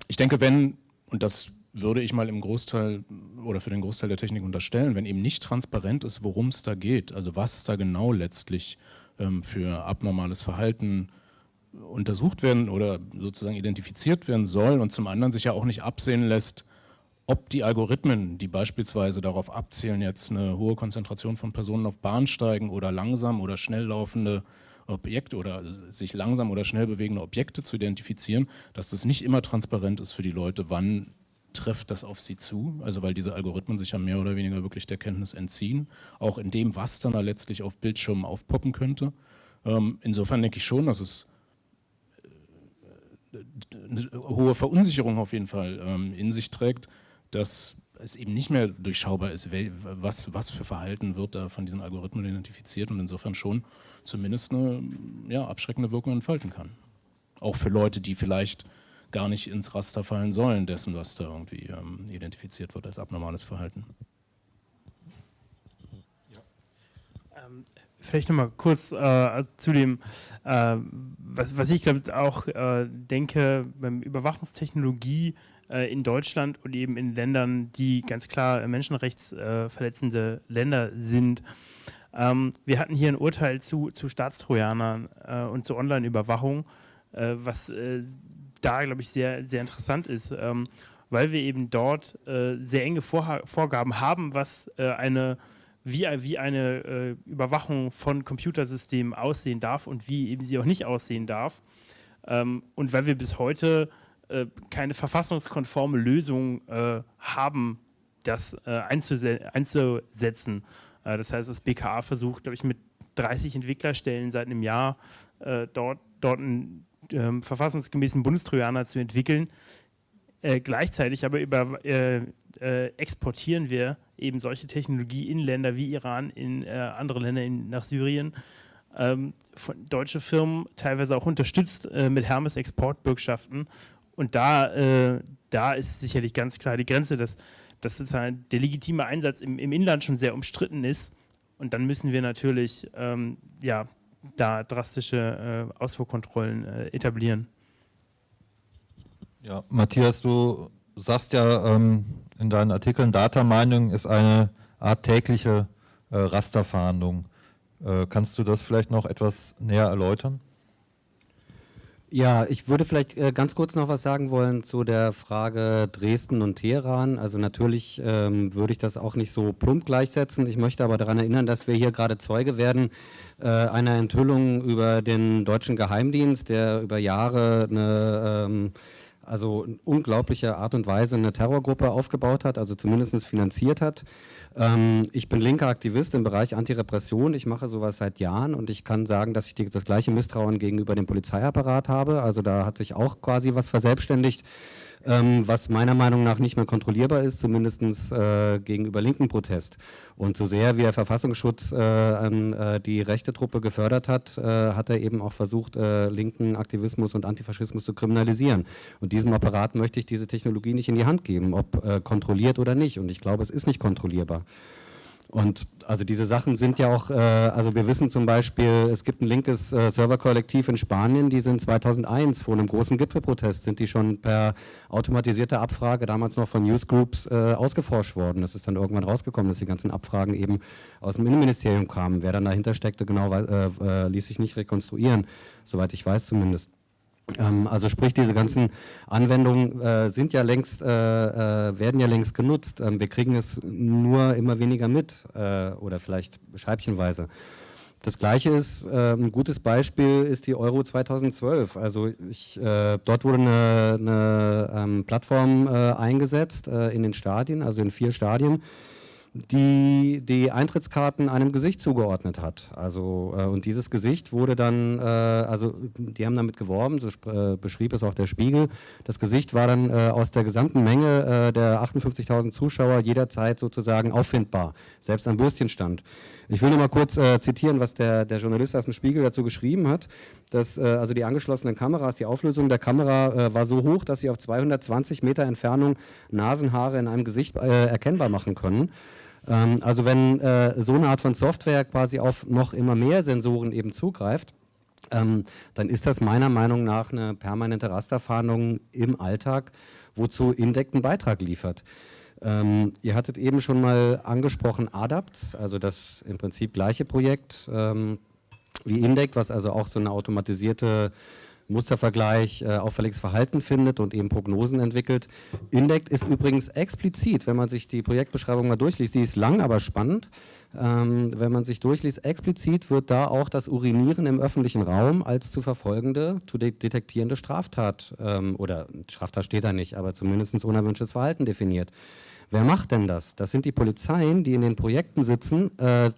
S3: Ich denke, wenn, und das würde ich mal im Großteil oder für den Großteil der Technik unterstellen, wenn eben nicht transparent ist, worum es da geht, also was da genau letztlich ähm, für abnormales Verhalten untersucht werden oder sozusagen identifiziert werden soll und zum anderen sich ja auch nicht absehen lässt, ob die Algorithmen, die beispielsweise darauf abzielen, jetzt eine hohe Konzentration von Personen auf Bahnsteigen oder langsam oder schnell laufende Objekte oder sich langsam oder schnell bewegende Objekte zu identifizieren, dass das nicht immer transparent ist für die Leute, wann trifft das auf sie zu, also weil diese Algorithmen sich ja mehr oder weniger wirklich der Kenntnis entziehen, auch in dem, was dann da letztlich auf Bildschirmen aufpoppen könnte. Ähm, insofern denke ich schon, dass es äh, eine hohe Verunsicherung auf jeden Fall ähm, in sich trägt, dass es eben nicht mehr durchschaubar ist, was, was für Verhalten wird da von diesen Algorithmen identifiziert und insofern schon zumindest eine ja, abschreckende Wirkung entfalten kann. Auch für Leute, die vielleicht gar nicht ins Raster fallen sollen dessen, was da irgendwie ähm, identifiziert wird als abnormales Verhalten.
S5: Ähm, vielleicht nochmal kurz äh, also zu dem, äh, was, was, ich glaube auch äh, denke, beim Überwachungstechnologie äh, in Deutschland und eben in Ländern, die ganz klar menschenrechtsverletzende Länder sind. Ähm, wir hatten hier ein Urteil zu, zu Staatstrojanern äh, und zur Online-Überwachung, äh, was da, glaube ich, sehr, sehr interessant ist, ähm, weil wir eben dort äh, sehr enge Vor Vorgaben haben, was äh, eine wie, wie eine Überwachung von Computersystemen aussehen darf und wie eben sie auch nicht aussehen darf. Ähm, und weil wir bis heute äh, keine verfassungskonforme Lösung äh, haben, das äh, einzusetzen. Äh, das heißt, das BKA versucht, glaube ich, mit 30 Entwicklerstellen seit einem Jahr äh, dort, dort einen ähm, verfassungsgemäßen Bundestrojaner zu entwickeln. gleichzeitig aber über, exportieren wir eben solche Technologie in Länder wie Iran, in andere Länder, in, nach Syrien, ähm, von deutsche Firmen teilweise auch unterstützt äh, mit Hermes-Exportbürgschaften und da, äh, da ist sicherlich ganz klar die Grenze, dass, dass sozusagen der legitime Einsatz im, im Inland schon sehr umstritten ist. Und dann müssen wir natürlich ähm, ja, da drastische äh, Ausfuhrkontrollen äh, etablieren.
S6: Ja, Matthias, du sagst ja ähm, in deinen Artikeln, Data Mining ist eine Art tägliche äh, Rasterfahndung. Äh, kannst du das vielleicht noch etwas näher erläutern?
S4: Ja, ich würde vielleicht äh, ganz kurz noch was sagen wollen zu der Frage Dresden und Teheran. Also natürlich ähm, würde ich das auch nicht so plump gleichsetzen. Ich möchte aber daran erinnern, dass wir hier gerade Zeuge werden äh, einer Enthüllung über den deutschen Geheimdienst, der über Jahre eine ähm, also in unglaublicher Art und Weise eine Terrorgruppe aufgebaut hat, also zumindest finanziert hat. Ähm, ich bin linker Aktivist im Bereich Antirepression. Ich mache sowas seit Jahren und ich kann sagen, dass ich das gleiche Misstrauen gegenüber dem Polizeiapparat habe. Also da hat sich auch quasi was verselbstständigt ähm, was meiner Meinung nach nicht mehr kontrollierbar ist, zumindest äh, gegenüber linken Protest. Und so sehr wie der Verfassungsschutz äh, äh, die rechte Truppe gefördert hat, äh, hat er eben auch versucht, äh, linken Aktivismus und Antifaschismus zu kriminalisieren. Und diesem Apparat möchte ich diese Technologie nicht in die Hand geben, ob kontrolliert oder nicht. Und ich glaube, es ist nicht kontrollierbar. Und also diese Sachen sind ja auch, äh, also wir wissen zum Beispiel, es gibt ein linkes äh, Serverkollektiv in Spanien, die sind 2001 vor einem großen Gipfelprotest, sind die schon per automatisierter Abfrage, damals noch von Newsgroups, äh, ausgeforscht worden. Das ist dann irgendwann rausgekommen, dass die ganzen Abfragen eben aus dem Innenministerium kamen. Wer dann dahinter steckte, genau, äh, äh, ließ sich nicht rekonstruieren, soweit ich weiß zumindest. Ähm, also sprich, diese ganzen Anwendungen äh, sind ja längst, äh, äh, werden ja längst genutzt. Ähm, wir kriegen es nur immer weniger mit äh, oder vielleicht scheibchenweise. Das gleiche ist, äh, ein gutes Beispiel ist die Euro 2012. Also ich, dort wurde eine, eine ähm, Plattform eingesetzt in den Stadien, also in vier Stadien, die die Eintrittskarten einem Gesicht zugeordnet hat. Also äh, und dieses Gesicht wurde dann, äh, also die haben damit geworben, so äh, beschrieb es auch der Spiegel. Das Gesicht war dann äh, aus der gesamten Menge äh, der 58.000 Zuschauer jederzeit sozusagen auffindbar, selbst am Bürstchenstand. Ich will nur mal kurz äh, zitieren, was der, der Journalist aus dem Spiegel dazu geschrieben hat. Dass, also die angeschlossenen Kameras, die Auflösung der Kamera war so hoch, dass sie auf 220 Meter Entfernung Nasenhaare in einem Gesicht erkennbar machen können. Ähm, also wenn äh, so eine Art von Software quasi auf noch immer mehr Sensoren eben zugreift, ähm, dann ist das meiner Meinung nach eine permanente Rasterfahndung im Alltag, wozu Indec einen Beitrag liefert. Ähm, ihr hattet eben schon mal angesprochen ADAPT, also das im Prinzip gleiche Projekt ähm, wie INDEC, was also auch so eine automatisierte Mustervergleich äh, auffälliges Verhalten findet und eben Prognosen entwickelt. INDECT ist übrigens explizit, wenn man sich die Projektbeschreibung mal durchliest, die ist lang, aber spannend. Ähm, wenn man sich durchliest, explizit wird da auch das Urinieren im öffentlichen Raum als zu verfolgende, zu de detektierende Straftat ähm, oder Straftat steht da nicht, aber zumindest unerwünschtes Verhalten definiert. Wer macht denn das? Das sind die Polizeien, die in den Projekten sitzen. Äh,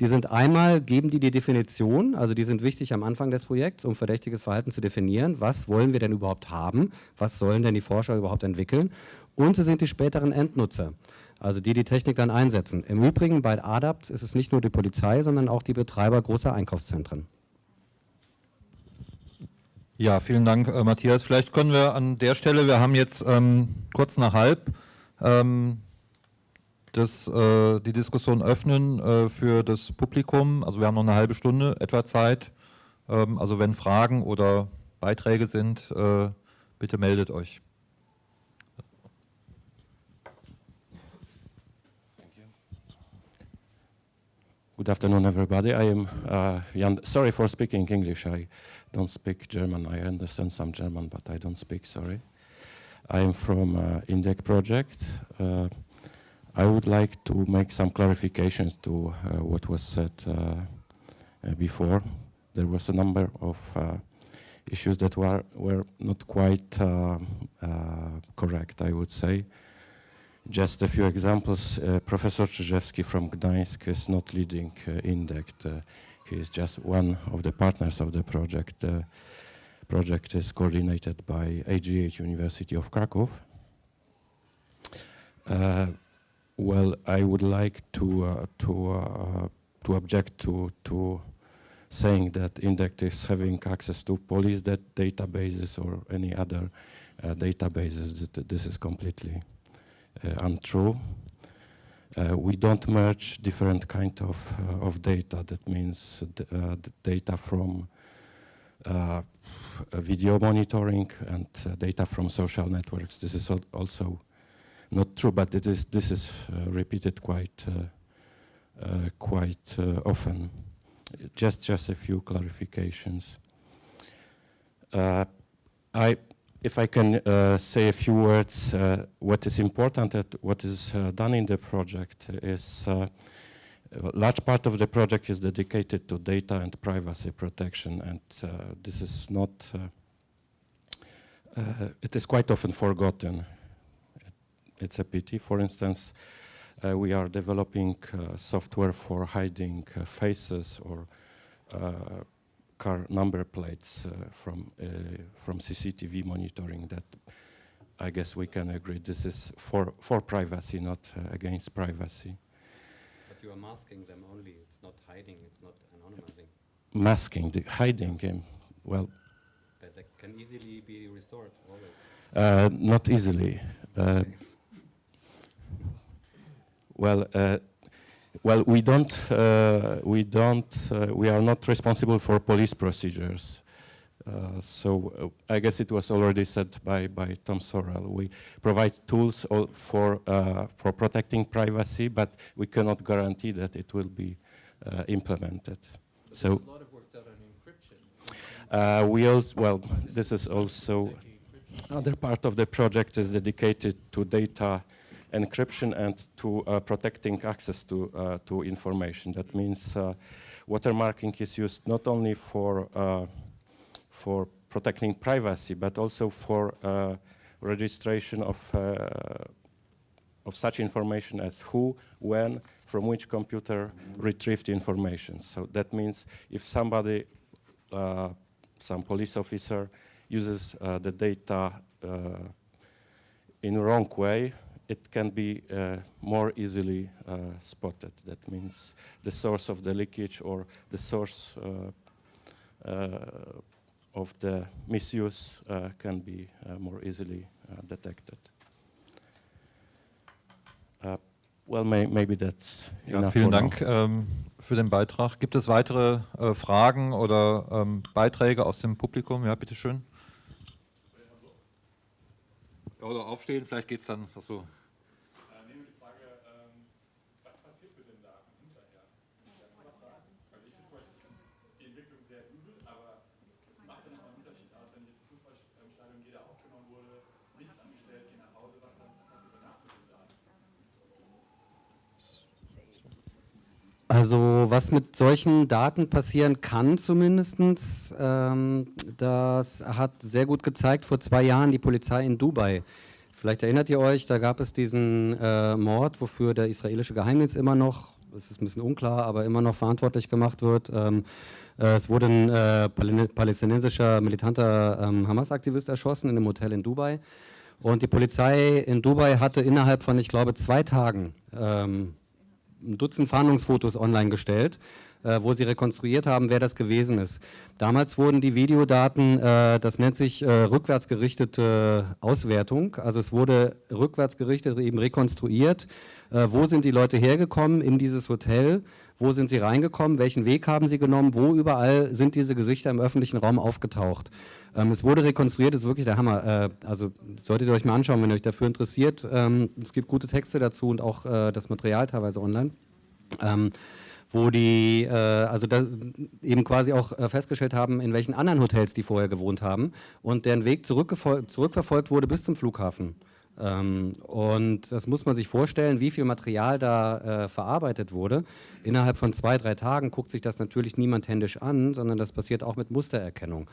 S4: die sind einmal, geben die die Definition, also die sind wichtig am Anfang des Projekts, um verdächtiges Verhalten zu definieren. Was wollen wir denn überhaupt haben? Was sollen denn die Forscher überhaupt entwickeln? Und sie sind die späteren Endnutzer, also die die Technik dann einsetzen. Im Übrigen bei ADAPT ist es nicht nur die Polizei, sondern auch die Betreiber großer Einkaufszentren.
S6: Ja, vielen Dank, äh, Matthias. Vielleicht können wir an der Stelle, wir haben jetzt ähm, kurz nach halb, ähm, das, äh, die Diskussion öffnen äh, für das Publikum. Also wir haben noch eine halbe Stunde etwa Zeit. Ähm, also wenn Fragen oder Beiträge sind, äh, bitte meldet euch.
S7: Good afternoon, everybody. I am uh, Jan. Sorry for speaking English. I don't speak German. I understand some German, but I don't speak. Sorry. I am from uh, INDEC project. Uh, I would like to make some clarifications to uh, what was said uh, uh, before. There was a number of uh, issues that were, were not quite correct, I would say. Just a few examples. Professor Czyżewski from Gdańsk is not leading INDEC. he is just one of the partners of the project project is coordinated by AGH University of Krakow. Uh, well, I would like to uh, to uh, to object to to saying that INDECT is having access to police that databases or any other uh, databases. This is completely uh, untrue. Uh, we don't merge different kind of of data. That means data from video monitoring and uh, data from social networks. This is al also not true, but it is, this is uh, repeated quite, quite often. Just, just a few clarifications. I, if I can uh, say a few words, uh, what is important at what is uh, done in the project is a large part of the project is dedicated to data and privacy protection, and uh, this is not, uh, uh, it is quite often forgotten. It, it's a pity. For instance, uh, we are developing uh, software for hiding faces or car number plates from, from CCTV monitoring that I guess we can agree this is for, for privacy, not against privacy
S4: you are masking them only. It's not hiding. It's not anonymizing.
S7: Masking, the hiding him. Well.
S4: But they can easily be restored. Always.
S7: Uh, not easily. Uh, well. Uh, well, we don't, uh, we don't, uh, we are not responsible for police procedures. Uh, so uh, I guess it was already said by, by Tom Sorrell. We provide tools for, uh, for protecting privacy, but we cannot guarantee that it will be uh, implemented.
S2: But so a lot of work done on
S7: encryption. we also, well, this is also another part of the project is dedicated to data encryption and to uh, protecting access to, uh, to information. That means watermarking is used not only for for protecting privacy, but also for uh, registration of, uh, of such information as who, when, from which computer retrieved information. So that means if somebody, uh, some police officer uses uh, the data uh, in wrong way, it can be uh, more easily spotted. That means the source of the leakage or the source of the misuse uh, can be uh, more easily uh, detected. well, may, maybe that's
S6: ja, vielen Dank ähm, für den Beitrag. Gibt es weitere äh, Fragen oder ähm, Beiträge aus dem Publikum? Ja, bitteschön. Oder aufstehen, vielleicht geht es dann. Achso.
S8: Entwicklung sehr übel, aber es macht dann auch einen Unterschied aus, wenn jetzt Fußballstadion jeder aufgenommen wurde, nichts angestellt, geh nach Hause, was dann was danach mit den Daten.
S4: Also was mit solchen Daten passieren kann zumindest, ähm, das hat sehr gut gezeigt vor zwei Jahren die Polizei in Dubai. Vielleicht erinnert ihr euch, da gab es diesen äh, Mord, wofür der israelische Geheimdienst immer noch, es ist ein bisschen unklar, aber immer noch verantwortlich gemacht wird. Ähm, äh, es wurde ein äh, palästinensischer militanter ähm, Hamas-Aktivist erschossen in einem Hotel in Dubai. Und die Polizei in Dubai hatte innerhalb von, ich glaube, zwei Tagen ähm, ein Dutzend Fahndungsfotos online gestellt, äh, wo sie rekonstruiert haben, wer das gewesen ist. Damals wurden die Videodaten, äh, das nennt sich äh, rückwärtsgerichtete Auswertung, also es wurde rückwärtsgerichtet eben rekonstruiert, äh, wo sind die Leute hergekommen? In dieses Hotel, wo sind sie reingekommen, welchen Weg haben sie genommen, wo überall sind diese Gesichter im öffentlichen Raum aufgetaucht. Ähm, es wurde rekonstruiert, das ist wirklich der Hammer. Äh, also solltet ihr euch mal anschauen, wenn ihr euch dafür interessiert. Ähm, es gibt gute Texte dazu und auch äh, das Material teilweise online. Ähm, wo die äh, also eben quasi auch äh, festgestellt haben, in welchen anderen Hotels die vorher gewohnt haben und deren Weg zurückverfolgt wurde bis zum Flughafen. Ähm, und das muss man sich vorstellen, wie viel Material da äh, verarbeitet wurde. Innerhalb von zwei, drei Tagen guckt sich das natürlich niemand händisch an, sondern das passiert auch mit Mustererkennung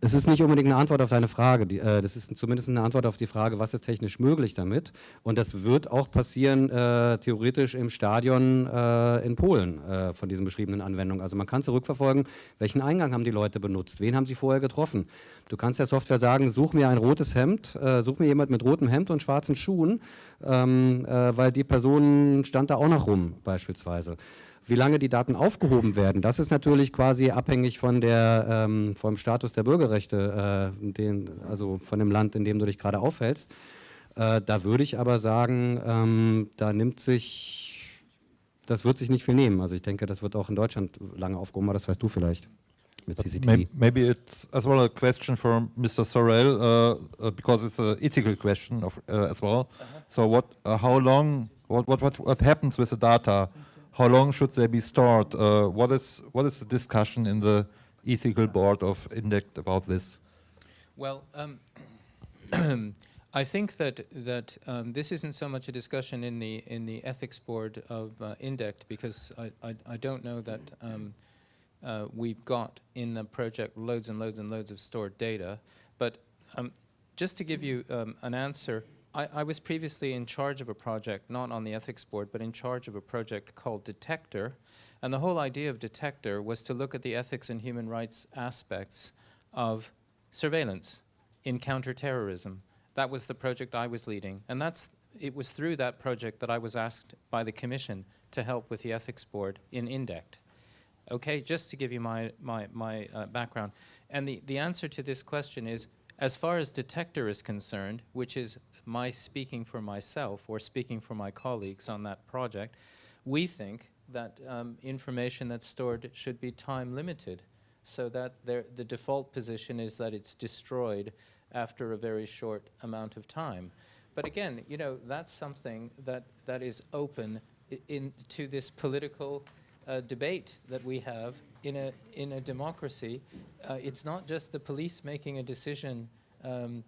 S4: es ist nicht unbedingt eine Antwort auf deine Frage. Äh, das ist zumindest eine Antwort auf die Frage, was ist technisch möglich damit. Und das wird auch passieren, äh, theoretisch im Stadion äh, in Polen äh, von diesen beschriebenen Anwendungen. Also man kann zurückverfolgen, welchen Eingang haben die Leute benutzt, wen haben sie vorher getroffen. Du kannst der Software sagen, such mir ein rotes Hemd, äh, such mir jemand mit rotem Hemd und schwarzen Schuhen, ähm, äh, weil die Person stand da auch noch rum beispielsweise. Wie lange die Daten aufgehoben werden, das ist natürlich quasi abhängig von der, ähm, vom Status der Bürgerrechte, äh, den, also von dem Land, in dem du dich gerade aufhältst. Äh, da würde ich aber sagen, ähm, da nimmt sich, das wird sich nicht viel nehmen. Also ich denke, das wird auch in Deutschland lange aufgehoben, aber das weißt du vielleicht. Mit CCTV.
S6: Maybe it's as well a question for Mr. Sorel, uh, uh, because it's an ethical question of, uh, as well. Uh -huh. So what, uh, how long, what, what, what, what happens with the data? How long should they be stored? Uh, what is what is the discussion in the ethical board of INDECT about this?
S2: Well, um, I think that that um, this isn't so much a discussion in the in the ethics board of uh, INDECT because I, I, I don't know that um, uh, we've got in the project loads and loads and loads of stored data. But um, just to give you um, an answer, I, I, was previously in charge of a project, not on the ethics board, but in charge of a project called Detector. And the whole idea of Detector was to look at the ethics and human rights aspects of surveillance in counterterrorism. That was the project I was leading. And that's, it was through that project that I was asked by the Commission to help with the ethics board in INDECT. Okay, just to give you my, my, my uh, background. And the, the answer to this question is, as far as Detector is concerned, which is my speaking for myself or speaking for my colleagues on that project, we think that um, information that's stored should be time limited so that the default position is that it's destroyed after a very short amount of time. But again, you know, that's something that, that is open in, to this political uh, debate that we have in a, in a democracy. Uh, it's not just the police making a decision um,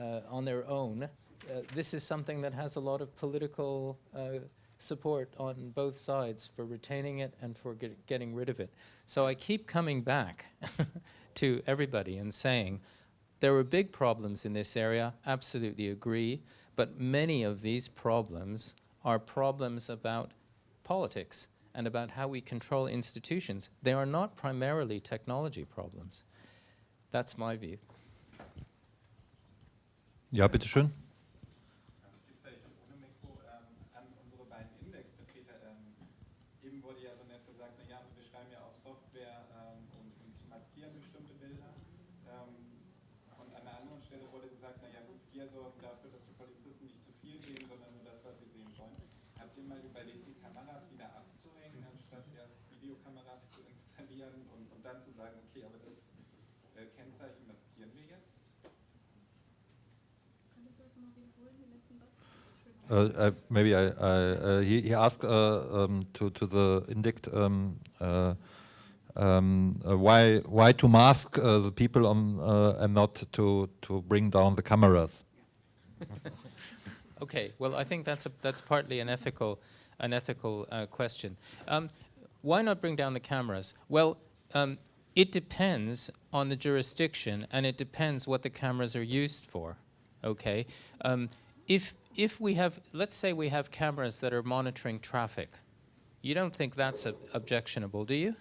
S2: uh, on their own uh, this is something that has a lot of political uh, support on both sides for retaining it and for get getting rid of it. So I keep coming back to everybody and saying there are big problems in this area, absolutely agree, but many of these problems are problems about politics and about how we control institutions. They are not primarily technology problems. That's my view.
S6: Ja, bitteschön. Uh, uh, maybe I, he, he, asked uh, um, to, to the INDICT um, uh, um, uh, why why to mask uh, the people on, uh, and not to to bring down the cameras?
S2: Okay, well, I think that's a, that's partly an ethical an ethical uh, question. Um, why not bring down the cameras? Well, um, it depends on the jurisdiction, and it depends what the cameras are used for. Okay, um, if if we have, let's say we have cameras that are monitoring traffic, you don't think that's ob- objectionable, do you?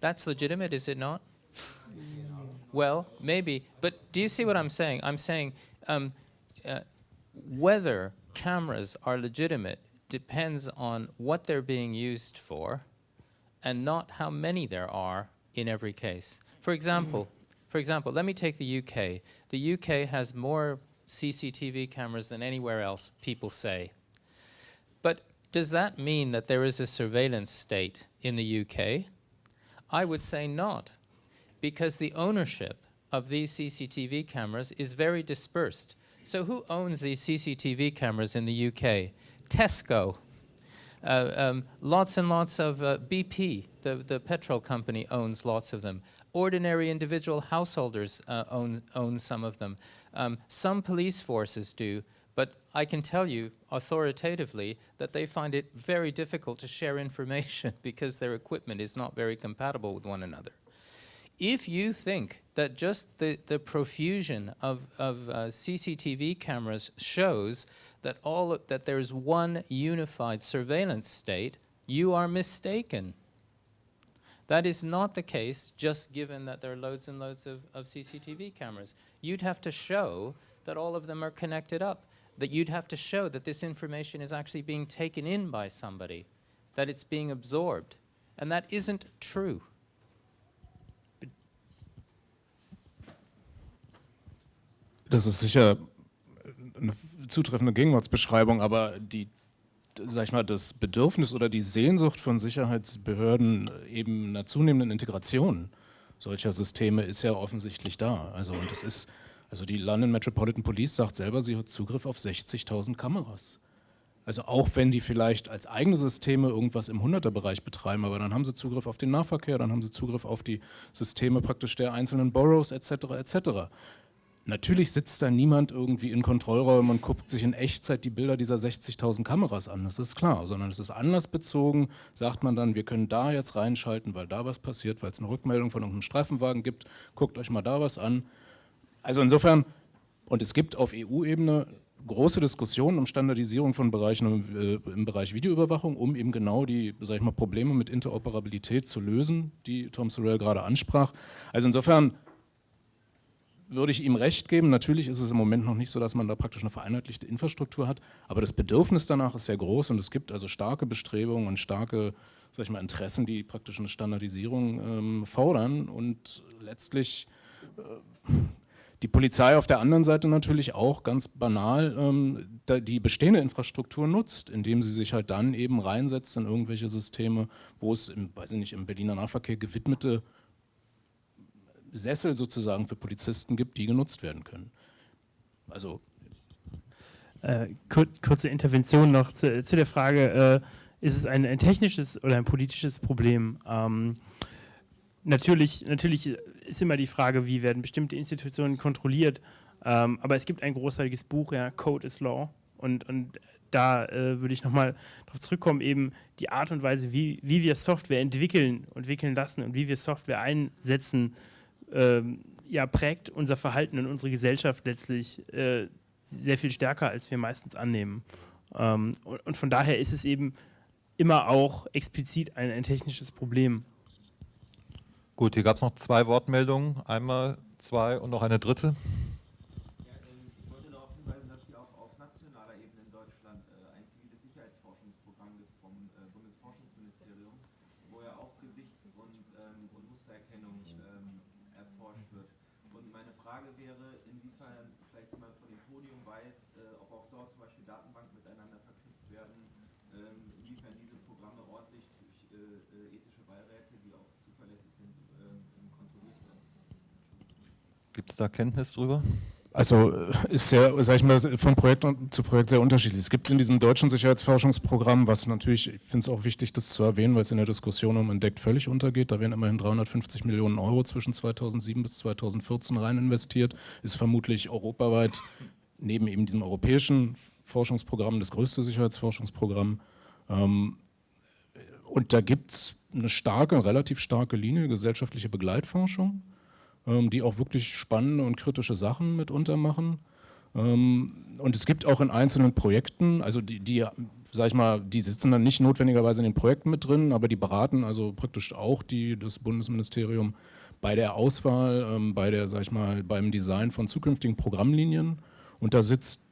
S2: That's legitimate, is it not? Well, maybe, but do you see what I'm saying? I'm saying um, uh, whether cameras are legitimate depends on what they're being used for and not how many there are in every case. For example, for example, let me take the UK. The UK has more CCTV cameras than anywhere else, people say. But does that mean that there is a surveillance state in the UK? I would say not, because the ownership of these CCTV cameras is very dispersed. So who owns these CCTV cameras in the UK? Tesco. Uh, um, lots and lots of uh, BP, the, the petrol company, owns lots of them. Ordinary individual householders uh, own, own some of them. Um, some police forces do, but I can tell you authoritatively that they find it very difficult to share information because their equipment is not very compatible with one another. If you think that just the, the profusion of, of uh, CCTV cameras shows that, all, that there's one unified surveillance state, you are mistaken. That is not the case just given that there are loads and loads of, of CCTV cameras. You'd have to show that all of them are connected up, that you'd have to show that this information is actually being taken in by somebody, that it's being absorbed. And that isn't true.
S3: Das ist sicher eine zutreffende Gegenwartsbeschreibung, aber die, sag ich mal, das Bedürfnis oder die Sehnsucht von Sicherheitsbehörden eben einer zunehmenden Integration solcher Systeme ist ja offensichtlich da. Also und es ist, also die London Metropolitan Police sagt selber, sie hat Zugriff auf 60.000 Kameras. Also auch wenn die vielleicht als eigene Systeme irgendwas im 100er-Bereich betreiben, aber dann haben sie Zugriff auf den Nahverkehr, dann haben sie Zugriff auf die Systeme praktisch der einzelnen Boroughs etc. etc. Natürlich sitzt da niemand irgendwie in Kontrollräumen und guckt sich in Echtzeit die Bilder dieser 60.000 Kameras an, das ist klar, sondern es ist anlassbezogen, sagt man dann, wir können da jetzt reinschalten, weil da was passiert, weil es eine Rückmeldung von irgendeinem Streifenwagen gibt, guckt euch mal da was an. Also insofern, und es gibt auf EU-Ebene große Diskussionen um Standardisierung von Bereichen im, äh, im Bereich Videoüberwachung, um eben genau die sag ich mal, Probleme mit Interoperabilität zu lösen, die Tom Sorrell gerade ansprach. Also insofern würde ich ihm recht geben. Natürlich ist es im Moment noch nicht so, dass man da praktisch eine vereinheitlichte Infrastruktur hat, aber das Bedürfnis danach ist sehr groß und es gibt also starke Bestrebungen und starke sag ich mal, Interessen, die praktisch eine Standardisierung ähm, fordern und letztlich äh, die Polizei auf der anderen Seite natürlich auch ganz banal ähm, die bestehende Infrastruktur nutzt, indem sie sich halt dann eben reinsetzt in irgendwelche Systeme, wo es im, weiß ich nicht, im Berliner Nahverkehr gewidmete Sessel sozusagen für Polizisten gibt, die genutzt werden können. Also
S5: Äh, kur kurze Intervention noch zu, zu der Frage, äh, ist es ein, ein, technisches oder ein politisches Problem? Ähm, natürlich, natürlich ist immer die Frage, wie werden bestimmte Institutionen kontrolliert, ähm, aber es gibt ein großartiges Buch, ja, Code is Law, und, und da äh, würde ich nochmal darauf zurückkommen, eben die Art und Weise, wie, wie wir Software entwickeln, entwickeln lassen und wie wir Software einsetzen, ähm, ja, prägt unser Verhalten und unsere Gesellschaft letztlich äh, sehr viel stärker, als wir meistens annehmen. Ähm, und, und, von daher ist es eben immer auch explizit ein, ein technisches Problem.
S6: Gut, hier gab es noch zwei Wortmeldungen. Einmal zwei und noch eine dritte. Da Kenntnis drüber?
S3: Also äh, ist sehr, sag ich mal, von Projekt zu Projekt sehr unterschiedlich. Es gibt in diesem deutschen Sicherheitsforschungsprogramm, was natürlich, ich finde es auch wichtig, das zu erwähnen, weil es in der Diskussion um Entdeckt völlig untergeht. Da werden immerhin 350 Millionen Euro zwischen 2007 bis 2014 rein investiert. Ist vermutlich europaweit neben eben diesem europäischen Forschungsprogramm das größte Sicherheitsforschungsprogramm. Ähm, und da gibt es eine starke, relativ starke Linie gesellschaftliche Begleitforschung die auch wirklich spannende und kritische Sachen mitunter machen. Ähm, und es gibt auch in einzelnen Projekten, also die, die, sag ich mal, die sitzen dann nicht notwendigerweise in den Projekten mit drin, aber die beraten also praktisch auch die, das Bundesministerium bei der Auswahl, ähm, bei der, sag ich mal, beim Design von zukünftigen Programmlinien. Und da sitzt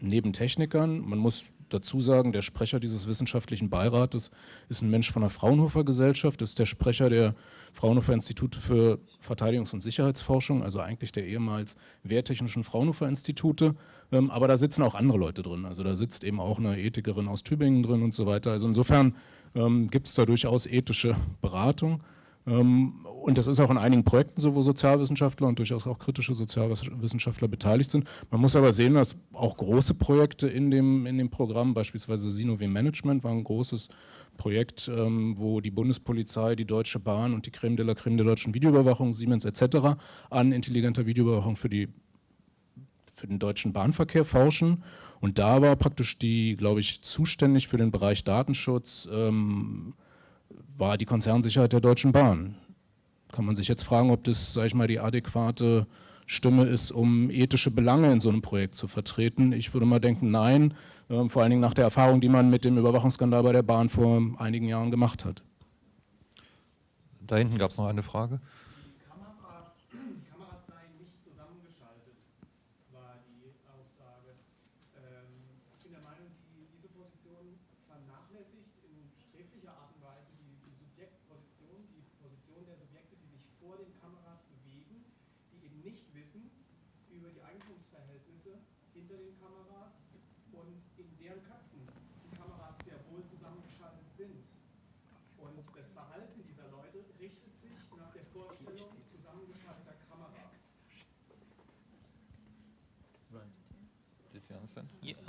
S3: neben Technikern, man muss dazu sagen, der Sprecher dieses wissenschaftlichen Beirates ist ein Mensch von der Fraunhofer Gesellschaft, ist der Sprecher der Fraunhofer Institute für Verteidigungs- und Sicherheitsforschung, also eigentlich der ehemals wehrtechnischen Fraunhofer Institute. Ähm, aber da sitzen auch andere Leute drin. Also da sitzt eben auch eine Ethikerin aus Tübingen drin und so weiter. Also insofern ähm, gibt es da durchaus ethische Beratung. Ähm, und das ist auch in einigen Projekten so, wo Sozialwissenschaftler und durchaus auch kritische Sozialwissenschaftler beteiligt sind. Man muss aber sehen, dass auch große Projekte in dem, in dem Programm, beispielsweise Sinoway Management war ein großes Projekt, ähm, wo die Bundespolizei, die Deutsche Bahn und die Creme de la Creme der deutschen Videoüberwachung, Siemens etc. an intelligenter Videoüberwachung für, die, für den deutschen Bahnverkehr forschen. Und da war praktisch die, glaube ich, zuständig für den Bereich Datenschutz, ähm, war die Konzernsicherheit der Deutschen Bahn. Kann man sich jetzt fragen, ob das, sage ich mal, die adäquate Stimme ist, um ethische Belange in so einem Projekt zu vertreten. Ich würde mal denken, nein, äh, vor allen Dingen nach der Erfahrung, die man mit dem Überwachungsskandal bei der Bahn vor einigen Jahren gemacht hat.
S6: Da hinten gab es noch eine Frage.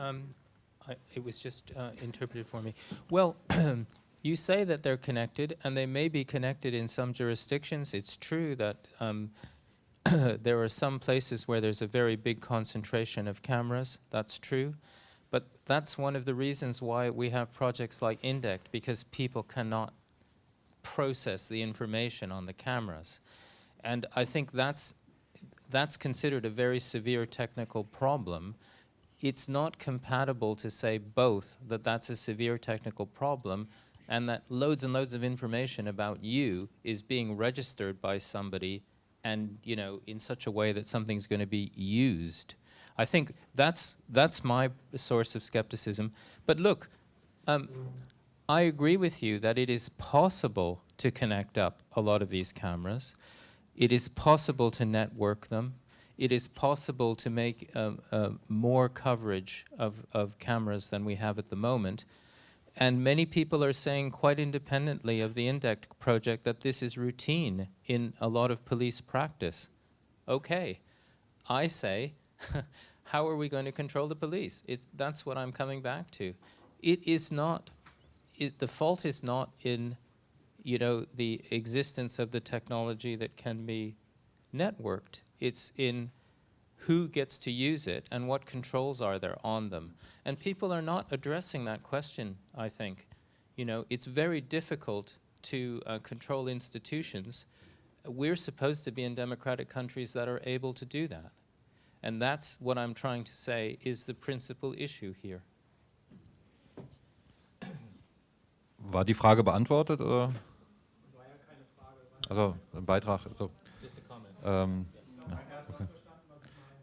S2: Um, I, it was just uh, interpreted for me. Well, you say that they're connected, and they may be connected in some jurisdictions. It's true that um, there are some places where there's a very big concentration of cameras. That's true. But that's one of the reasons why we have projects like INDECT, because people cannot process the information on the cameras. And I think that's, that's considered a very severe technical problem it's not compatible to say both that that's a severe technical problem and that loads and loads of information about you is being registered by somebody and you know in such a way that something's going to be used. I think that's that's my source of skepticism. But look, um, I agree with you that it is possible to connect up a lot of these cameras. It is possible to network them it is possible to make uh, uh, more coverage of, of cameras than we have at the moment. And many people are saying quite independently of the INDECT project that this is routine in a lot of police practice. Okay, I say, how are we going to control the police? It, that's what I'm coming back to. It is not, it, the fault is not in, you know, the existence of the technology that can be networked. It's in who gets to use it and what controls are there on them. And people are not addressing that question, I think. You know, it's very difficult to uh, control institutions. We're supposed to be in democratic countries that are able to do that. And that's what I'm trying to say is the principal issue here.
S6: War die Frage beantwortet? Oder? War ja keine Frage. Also ein Beitrag. Also, Just a comment. Ähm,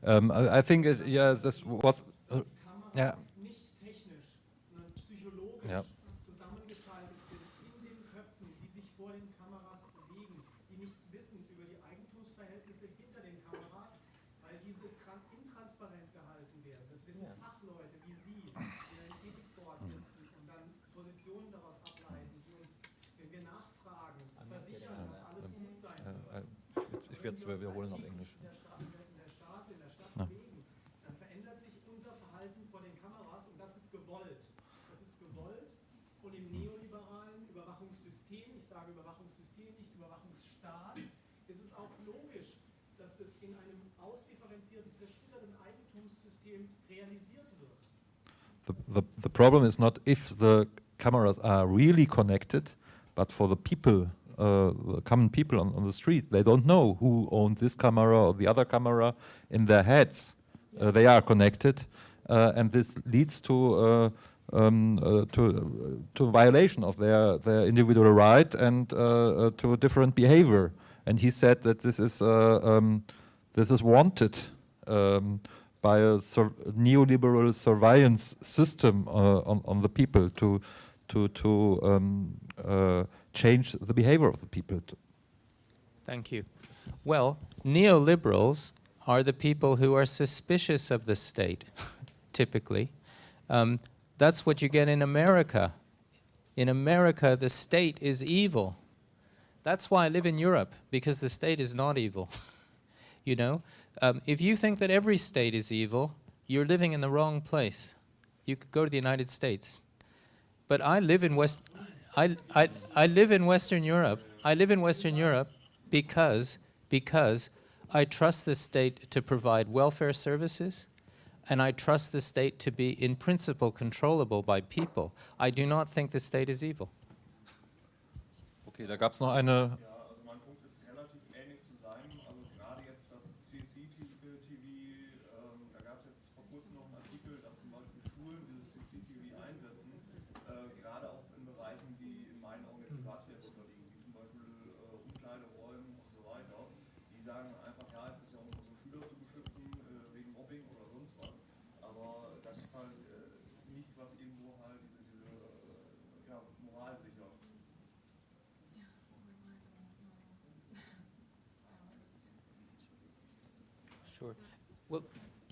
S6: Um, I, I, think, it, yeah, this was, uh, yeah. Yeah.
S9: Überwachungsstaat, ist es auch logisch, dass es in einem ausdifferenzierten, zersplitterten Eigentumssystem realisiert wird.
S1: The, the, the problem is not if the cameras are really connected, but for the people, uh, the common people on, on the street, they don't know who owns this camera or the other camera. In their heads, uh, they are connected, uh, and this leads to uh, um, uh, to to violation of their their individual right and uh, uh, to different behavior. And he said that this is uh, um, this is wanted um, by a sur neoliberal surveillance system uh, on on the people to to to um, uh, change the behavior of the people.
S2: Thank you. Well, neoliberals are the people who are suspicious of the state, typically. Um, that's what you get in America. In America, the state is evil. That's why I live in Europe, because the state is not evil. you know, um, if you think that every state is evil, you're living in the wrong place. You could go to the United States. But I live in West, I, I, I live in Western Europe. I live in Western Europe because, because I trust the state to provide welfare services, and I trust the state to be, in principle, controllable by people. I do not think the state is evil.
S1: Okay, da noch eine
S8: Ja, also mein Punkt ist relativ ähnlich zu seinem. Also gerade jetzt das CCTV, ähm, da gab es jetzt vor kurzem noch einen Artikel, dass zum Beispiel Schulen dieses CCTV einsetzen, äh, gerade auch in Bereichen, die in meinen Augen der Privatsphäre unterliegen, wie zum Beispiel äh, Umkleideräumen und so weiter. Die sagen einfach, ja, es ist ja um unsere Schüler zu beschützen, äh, wegen Mobbing oder sonst was. Aber das ist halt äh, nichts, was irgendwo halt diese, diese äh, ja, Moral sichert.
S2: Sure. Well,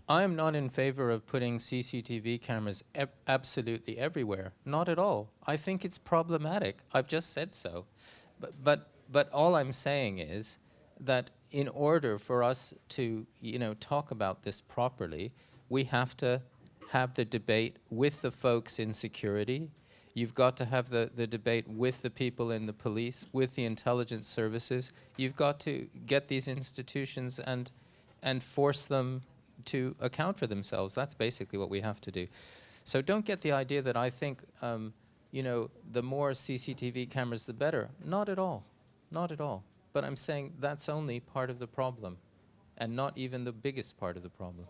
S2: I am not in favor of putting CCTV cameras absolutely everywhere. Not at all. I think it's problematic. I've just said so. But, but, but all I'm saying is that in order for us to, you know, talk about this properly, we have to have the debate with the folks in security. You've got to have the, the debate with the people in the police, with the intelligence services. You've got to get these institutions and, and force them to account for themselves. That's basically what we have to do. So don't get the idea that I think, um, you know, the more CCTV cameras, the better. Not at all. Not at all. But I'm saying that's only part of the problem and not even the biggest part of the problem.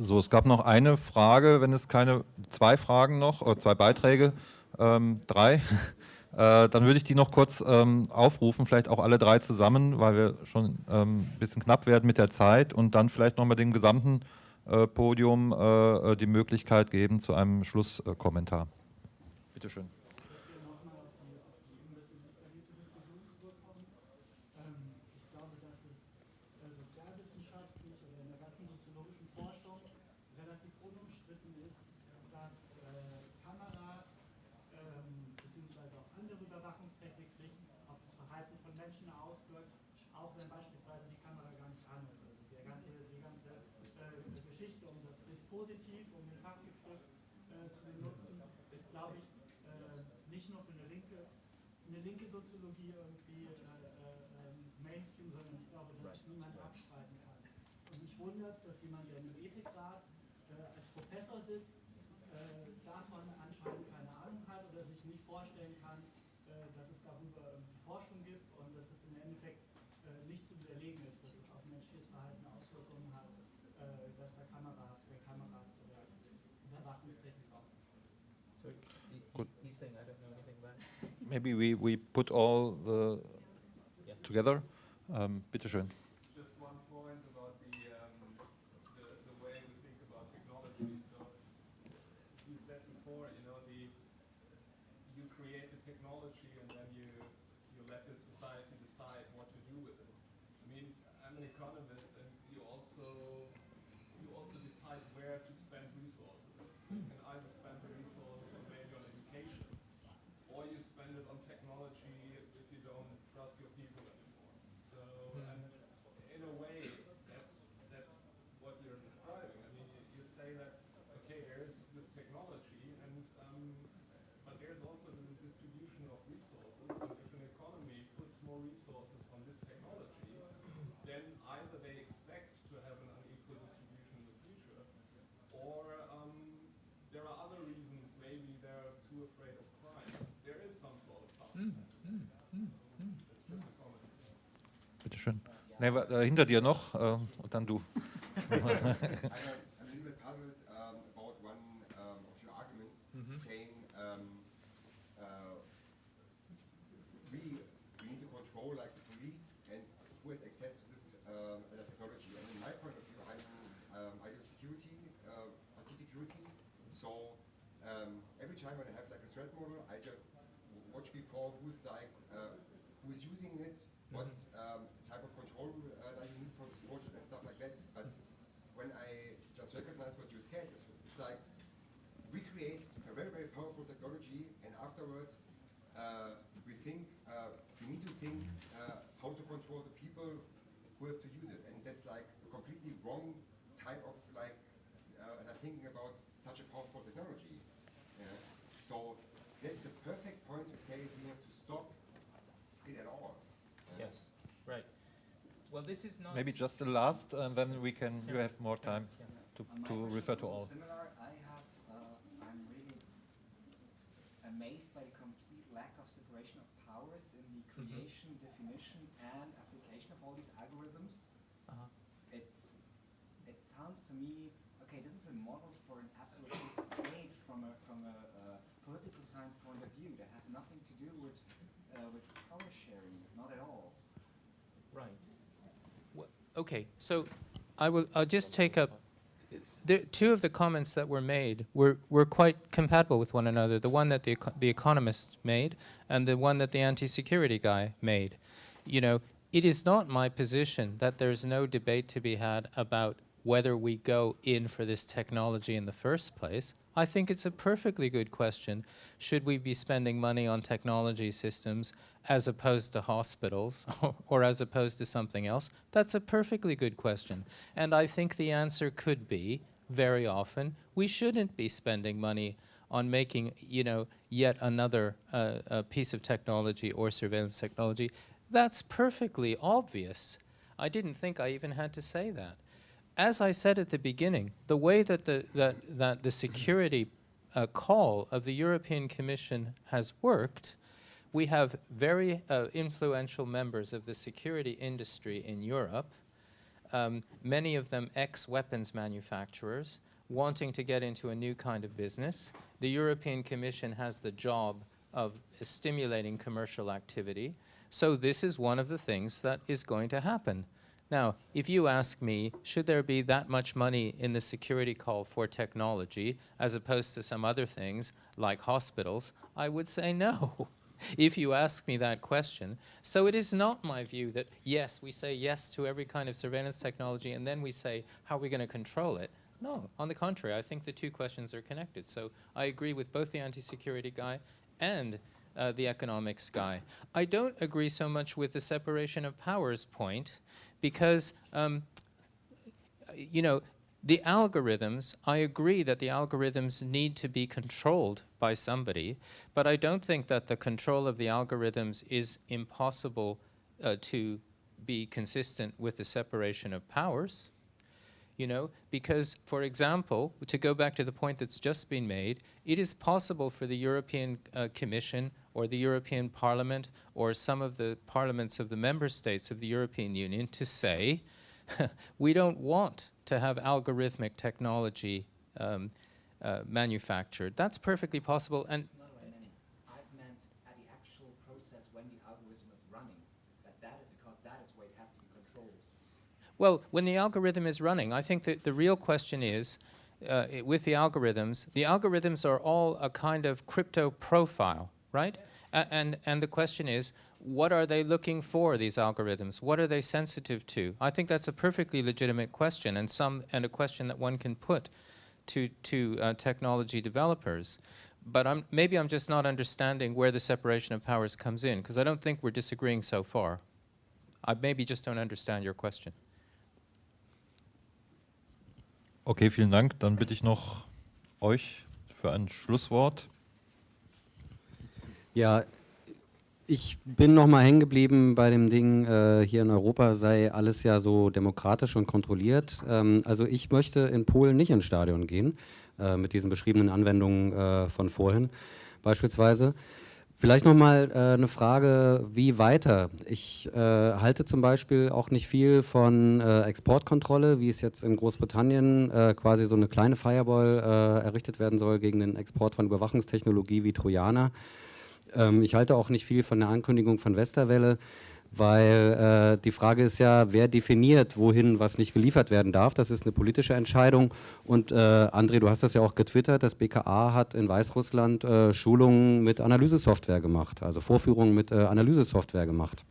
S1: So, es gab noch eine Frage, wenn es keine, zwei Fragen noch, oder zwei Beiträge, ähm, drei. Äh, dann würde ich die noch kurz ähm, aufrufen, vielleicht auch alle drei zusammen, weil wir schon ähm, ein bisschen knapp werden mit der Zeit und dann vielleicht nochmal dem gesamten äh, Podium äh, die Möglichkeit geben zu einem Schlusskommentar. Bitte schön.
S9: Ich glaube, dass es äh, sozialwissenschaftlich oder in der ganzen soziologischen Forschung relativ unumstritten ist, dass äh, Kameras ähm, beziehungsweise auch andere Überwachungstechnik sich auf das Verhalten von Menschen auswirkt, auch wenn beispielsweise die Kamera gar nicht an ist. Also die ganze, die ganze äh, Geschichte um das Dispositiv, um den Fachbegriff äh, zu benutzen, ist, glaube ich, äh, nicht nur für eine linke, eine linke Soziologie irgendwie äh, äh, ähm, Mainstream, sondern ich glaube, dass sich niemand abstreiten kann. Und mich wundert, dass jemand, der in einem Ethikrat äh, als Professor sitzt, äh, davon anscheinend keine Ahnung hat oder sich nicht vorstellen kann, äh, dass es darüber irgendwie Forschung gibt und dass es im Endeffekt äh, nicht zu widerlegen ist, dass es auf menschliches Verhalten Auswirkungen hat, äh, dass da Kameras, äh, Kameras oder Überwachungstechnik auch
S2: So he,
S1: Good.
S2: he's saying I don't know anything about it.
S1: Maybe we, we put all the together. Ähm, bitte schön.
S8: Just one point about the, um, the, the way we think about technology. So, you said before, you know, the, you create a technology and then you, you let the society decide what to do with it. I mean, I'm an economist and you also, you also decide where to spend resources. So you can either spend the resources maybe on education, or you spend it on technology if you don't trust your people anymore. So, and in a way, that's that's what you're describing. I mean, you, you say that okay, there's this technology, and um,
S6: Nee, äh, hinter dir noch äh, und dann du.
S10: wrong type of like uh, and are thinking about such a powerful technology. Yeah? So that's the perfect point to say we have to stop it at all.
S2: Yeah? Yes, right. Well, this is not
S6: maybe just the last, and then we can. Yeah. You have more time yeah. to to refer to all.
S11: Similar, I have. Uh, I'm really amazed by the complete lack of separation of powers in the mm-hmm. creation, mm -hmm. Definition, and application of all these algorithms. Uh -huh sounds to me, okay, this is a model for an absolute state from a, from a uh, political science point of view that has nothing to do with, uh, with power sharing, not at all.
S2: Right. Well, okay, so I will, I'll just take up, the, two of the comments that were made were, were quite compatible with one another, the one that the, the economist made and the one that the anti-security guy made. You know, it is not my position that there's no debate to be had about whether we go in for this technology in the first place. I think it's a perfectly good question. Should we be spending money on technology systems as opposed to hospitals or as opposed to something else? That's a perfectly good question. And I think the answer could be, very often, we shouldn't be spending money on making, you know, yet another uh, piece of technology or surveillance technology. That's perfectly obvious. I didn't think I even had to say that as I said at the beginning, the way that the, that, that the security uh, call of the European Commission has worked, we have very uh, influential members of the security industry in Europe, um, many of them ex-weapons manufacturers, wanting to get into a new kind of business. The European Commission has the job of stimulating commercial activity. So this is one of the things that is going to happen. Now, if you ask me, should there be that much money in the security call for technology as opposed to some other things like hospitals, I would say no. if you ask me that question. So it is not my view that, yes, we say yes to every kind of surveillance technology and then we say, how are we going to control it? No, on the contrary, I think the two questions are connected. So I agree with both the anti-security guy and uh, the economics guy. I don't agree so much with the separation of powers point because, um, you know, the algorithms, I agree that the algorithms need to be controlled by somebody, but I don't think that the control of the algorithms is impossible uh, to be consistent with the separation of powers. You know, because, for example, to go back to the point that's just been made, it is possible for the European uh, Commission or the European Parliament or some of the parliaments of the member states of the European Union to say, we don't want to have algorithmic technology um, uh, manufactured. That's perfectly possible. And
S11: I meant at the actual process when the algorithm is running that that is because that is where it has to be controlled
S2: Well, when the algorithm is running, I think that the real question is, uh, with the algorithms, the algorithms are all a kind of crypto profile, right? and, and the question is, what are they looking for, these algorithms? What are they sensitive to? I think that's a perfectly legitimate question and, some, and a question that one can put to, to uh, technology developers. But I'm, maybe I'm just not understanding where the separation of powers comes in, because I don't think we're disagreeing so far. I maybe just don't understand your question.
S6: Okay, vielen Dank. Dann bitte ich noch euch für ein Schlusswort.
S4: Ja, ich bin noch mal hängen geblieben bei dem Ding, äh, hier in Europa sei alles ja so demokratisch und kontrolliert. Ähm, also ich möchte in Polen nicht ins Stadion gehen, äh, mit diesen beschriebenen Anwendungen äh, von vorhin beispielsweise, Vielleicht nochmal äh, eine Frage, wie weiter? Ich äh, halte zum Beispiel auch nicht viel von äh, Exportkontrolle, wie es jetzt in Großbritannien äh, quasi so eine kleine Firewall äh, errichtet werden soll gegen den Export von Überwachungstechnologie wie Trojaner. Ähm, ich halte auch nicht viel von der Ankündigung von Westerwelle weil äh, die Frage ist ja, wer definiert, wohin was nicht geliefert werden darf. Das ist eine politische Entscheidung. Und äh, André, du hast das ja auch getwittert, das BKA hat in Weißrussland äh, Schulungen mit Analysesoftware gemacht, also Vorführungen mit äh, Analysesoftware gemacht,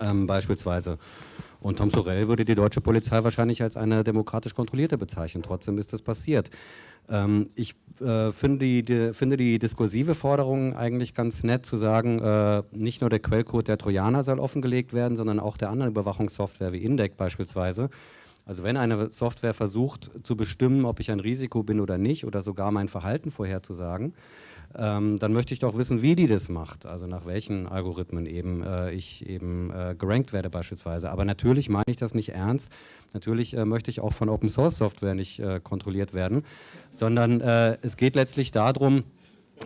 S4: ähm, beispielsweise. Und Tom Sorel würde die deutsche Polizei wahrscheinlich als eine demokratisch kontrollierte bezeichnen. Trotzdem ist das passiert. Ähm, ich äh, finde, die, die, finde, die, diskursive Forderung eigentlich ganz nett zu sagen, äh, nicht nur der Quellcode der Trojaner soll offengelegt werden, sondern auch der anderen Überwachungssoftware wie Indec beispielsweise. Also wenn eine Software versucht zu bestimmen, ob ich ein Risiko bin oder nicht oder sogar mein Verhalten vorherzusagen, ähm, dann möchte ich doch wissen, wie die das macht, also nach welchen Algorithmen eben äh, ich eben äh, gerankt werde beispielsweise. Aber natürlich meine ich das nicht ernst. Natürlich äh, möchte ich auch von Open Source Software nicht äh, kontrolliert werden, sondern äh, es geht letztlich darum,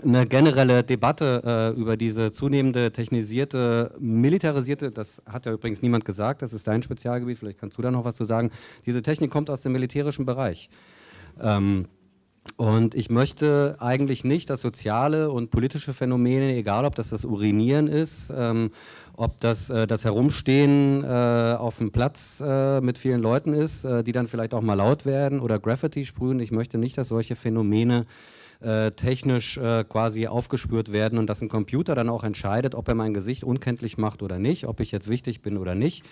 S4: eine generelle Debatte äh, über diese zunehmende technisierte, militarisierte, das hat ja übrigens niemand gesagt, das ist dein Spezialgebiet, vielleicht kannst du da noch was zu sagen, diese Technik kommt aus dem militärischen Bereich. Ähm, und ich möchte eigentlich nicht, dass soziale und politische Phänomene, egal ob das das Urinieren ist, ähm, ob das äh, das Herumstehen äh, auf dem Platz äh, mit vielen Leuten ist, äh, die dann vielleicht auch mal laut werden oder Graffiti sprühen, ich möchte nicht, dass solche Phänomene äh, technisch äh, quasi aufgespürt werden und dass ein Computer dann auch entscheidet, ob er mein Gesicht unkenntlich macht oder nicht, ob ich jetzt wichtig bin oder nicht.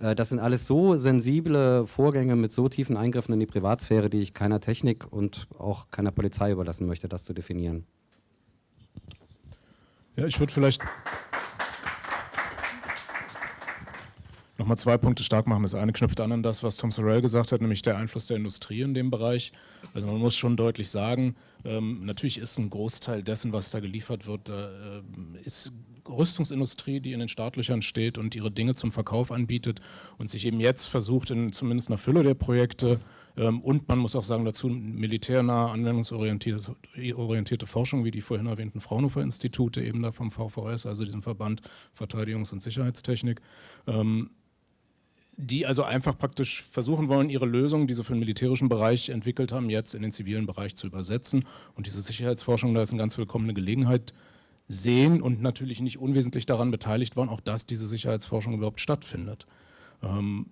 S4: Äh, das sind alles so sensible Vorgänge mit so tiefen Eingriffen in die Privatsphäre, die ich keiner Technik und auch keiner Polizei überlassen möchte, das zu definieren.
S3: Ja, ich würde vielleicht nochmal zwei Punkte stark machen. Das eine knüpft an an das, was Tom Sorrell gesagt hat, nämlich der Einfluss der Industrie in dem Bereich. Also man muss schon deutlich sagen, ähm, natürlich ist ein Großteil dessen, was da geliefert wird, äh, ist Rüstungsindustrie, die in den Startlöchern steht und ihre Dinge zum Verkauf anbietet und sich eben jetzt versucht, in zumindest einer Fülle der Projekte ähm, und man muss auch sagen dazu militärnahe, anwendungsorientierte orientierte Forschung, wie die vorhin erwähnten Fraunhofer-Institute eben da vom VVS, also diesem Verband Verteidigungs- und Sicherheitstechnik, ähm, die also einfach praktisch versuchen wollen, ihre Lösungen, die sie für den militärischen Bereich entwickelt haben, jetzt in den zivilen Bereich zu übersetzen. Und diese Sicherheitsforschung, da ist eine ganz willkommene Gelegenheit, sehen und natürlich nicht unwesentlich daran beteiligt waren, auch dass diese Sicherheitsforschung überhaupt stattfindet. Ähm,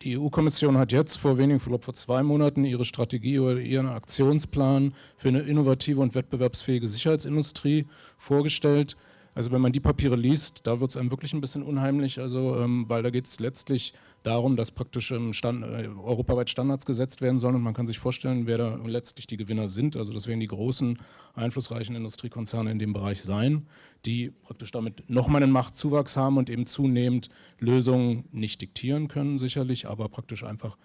S3: die EU-Kommission hat jetzt vor wenigen, ich glaube vor zwei Monaten, ihre Strategie oder ihren Aktionsplan für eine innovative und wettbewerbsfähige Sicherheitsindustrie vorgestellt. Also wenn man die Papiere liest, da wird es einem wirklich ein bisschen unheimlich, also ähm, weil da geht es letztlich darum, dass praktisch ähm, Stand, äh, europaweit Standards gesetzt werden sollen und man kann sich vorstellen, wer da letztlich die Gewinner sind. Also das werden die großen, einflussreichen Industriekonzerne in dem Bereich sein, die praktisch damit nochmal einen Machtzuwachs haben und eben zunehmend Lösungen nicht diktieren können sicherlich, aber praktisch einfach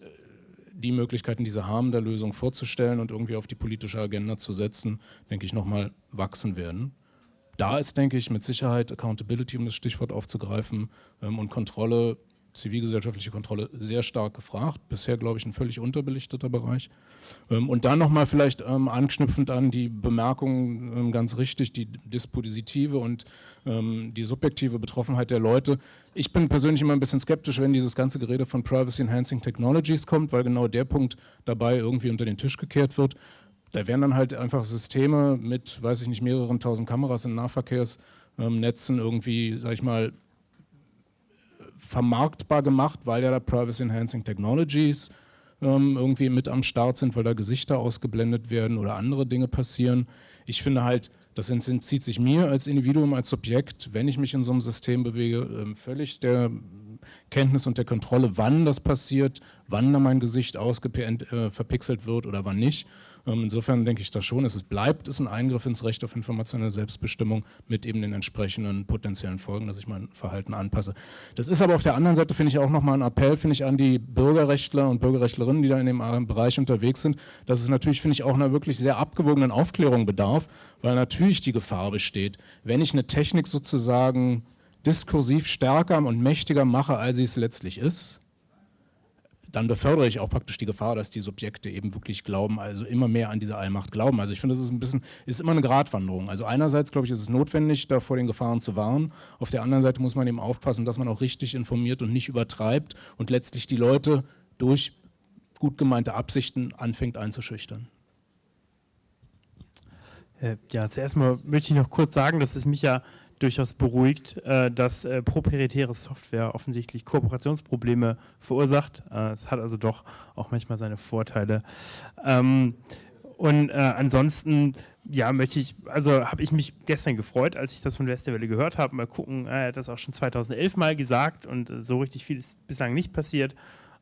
S3: äh, die Möglichkeiten, die sie haben, der Lösung vorzustellen und irgendwie auf die politische Agenda zu setzen, denke ich, nochmal wachsen werden da ist, denke ich, mit Sicherheit Accountability, um das Stichwort aufzugreifen, ähm, und Kontrolle, zivilgesellschaftliche Kontrolle sehr stark gefragt. Bisher, glaube ich, ein völlig unterbelichteter Bereich. Ähm, und dann nochmal vielleicht ähm, anknüpfend an die Bemerkung, ähm, ganz richtig, die dispositive und die subjektive Betroffenheit der Leute. Ich bin persönlich immer ein bisschen skeptisch, wenn dieses ganze Gerede von Privacy Enhancing Technologies kommt, weil genau der Punkt dabei irgendwie unter den Tisch gekehrt wird. Da wären dann halt einfach Systeme mit, weiß ich nicht, mehreren tausend Kameras in Nahverkehrsnetzen irgendwie, sag ich mal, vermarktbar gemacht, weil ja da Privacy Enhancing Technologies ähm, irgendwie mit am Start sind, weil da Gesichter ausgeblendet werden oder andere Dinge passieren. Ich finde halt, das entzieht sich mir als Individuum, als Subjekt, wenn ich mich in so einem System bewege, ähm, völlig der Kenntnis und der Kontrolle, wann das passiert, wann da mein Gesicht äh, verpixelt wird oder wann nicht. Ähm, insofern denke ich das schon, es bleibt es ein Eingriff ins Recht auf informationelle Selbstbestimmung mit eben den entsprechenden potenziellen Folgen, dass ich mein Verhalten anpasse. Das ist aber auf der anderen Seite, finde ich, auch nochmal ein Appell, finde ich, an die Bürgerrechtler und Bürgerrechtlerinnen, die da in dem Bereich unterwegs sind, dass es natürlich, finde ich, auch einer wirklich sehr abgewogenen Aufklärung bedarf, weil natürlich die Gefahr besteht, wenn ich eine Technik sozusagen diskursiv stärker und mächtiger mache, als sie es letztlich ist, dann befördere ich auch praktisch die Gefahr, dass die Subjekte eben wirklich glauben, also immer mehr an diese Allmacht glauben. Also ich finde, das ist ein bisschen, ist immer eine Gratwanderung. Also einerseits, glaube ich, ist es notwendig, da vor den Gefahren zu warnen. Auf der anderen Seite muss man eben aufpassen, dass man auch richtig informiert und nicht übertreibt und letztlich die Leute durch gut gemeinte Absichten anfängt einzuschüchtern.
S5: Äh, ja, zuerst mal möchte ich noch kurz sagen, dass es mich ja durchaus beruhigt, äh, dass äh, proprietäre Software offensichtlich Kooperationsprobleme verursacht. Äh, es hat also doch auch manchmal seine Vorteile. Ähm, und äh, ansonsten, ja, möchte ich, also habe ich mich gestern gefreut, als ich das von Westerwelle gehört habe. Mal gucken, äh, er hat das auch schon 2011 mal gesagt und äh, so richtig viel ist bislang nicht passiert.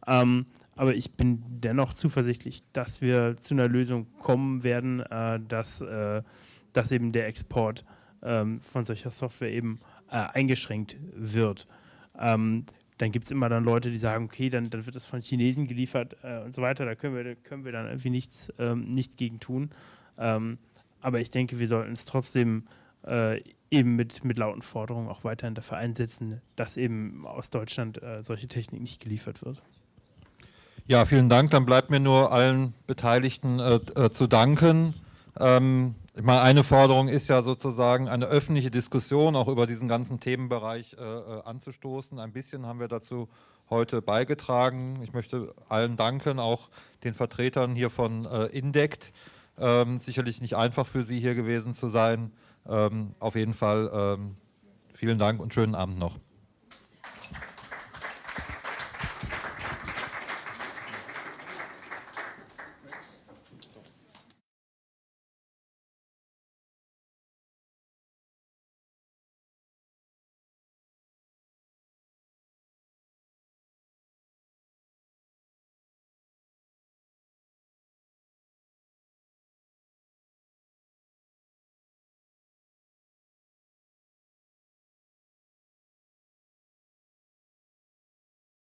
S5: Ähm, aber ich bin dennoch zuversichtlich, dass wir zu einer Lösung kommen werden, dass, dass eben der Export ähm, von solcher Software eben äh, eingeschränkt wird. Ähm, dann gibt es immer dann Leute, die sagen, okay, dann, dann wird das von Chinesen geliefert äh, und so weiter, da können wir, können wir dann irgendwie nichts, ähm, nichts gegen tun. Ähm, aber ich denke, wir sollten es trotzdem äh, eben mit, mit lauten Forderungen auch weiterhin dafür einsetzen, dass eben aus Deutschland äh, solche Technik nicht geliefert wird.
S1: Ja, vielen Dank. Dann bleibt mir nur allen Beteiligten äh, äh, zu danken. Ähm, ich meine, eine Forderung ist ja sozusagen eine öffentliche Diskussion auch über diesen ganzen Themenbereich äh, äh, anzustoßen. Ein bisschen haben wir dazu heute beigetragen. Ich möchte allen danken, auch den Vertretern hier von äh, Indect. Ähm, sicherlich nicht einfach für Sie hier gewesen zu sein. Ähm, auf jeden Fall ähm, vielen Dank und schönen Abend noch.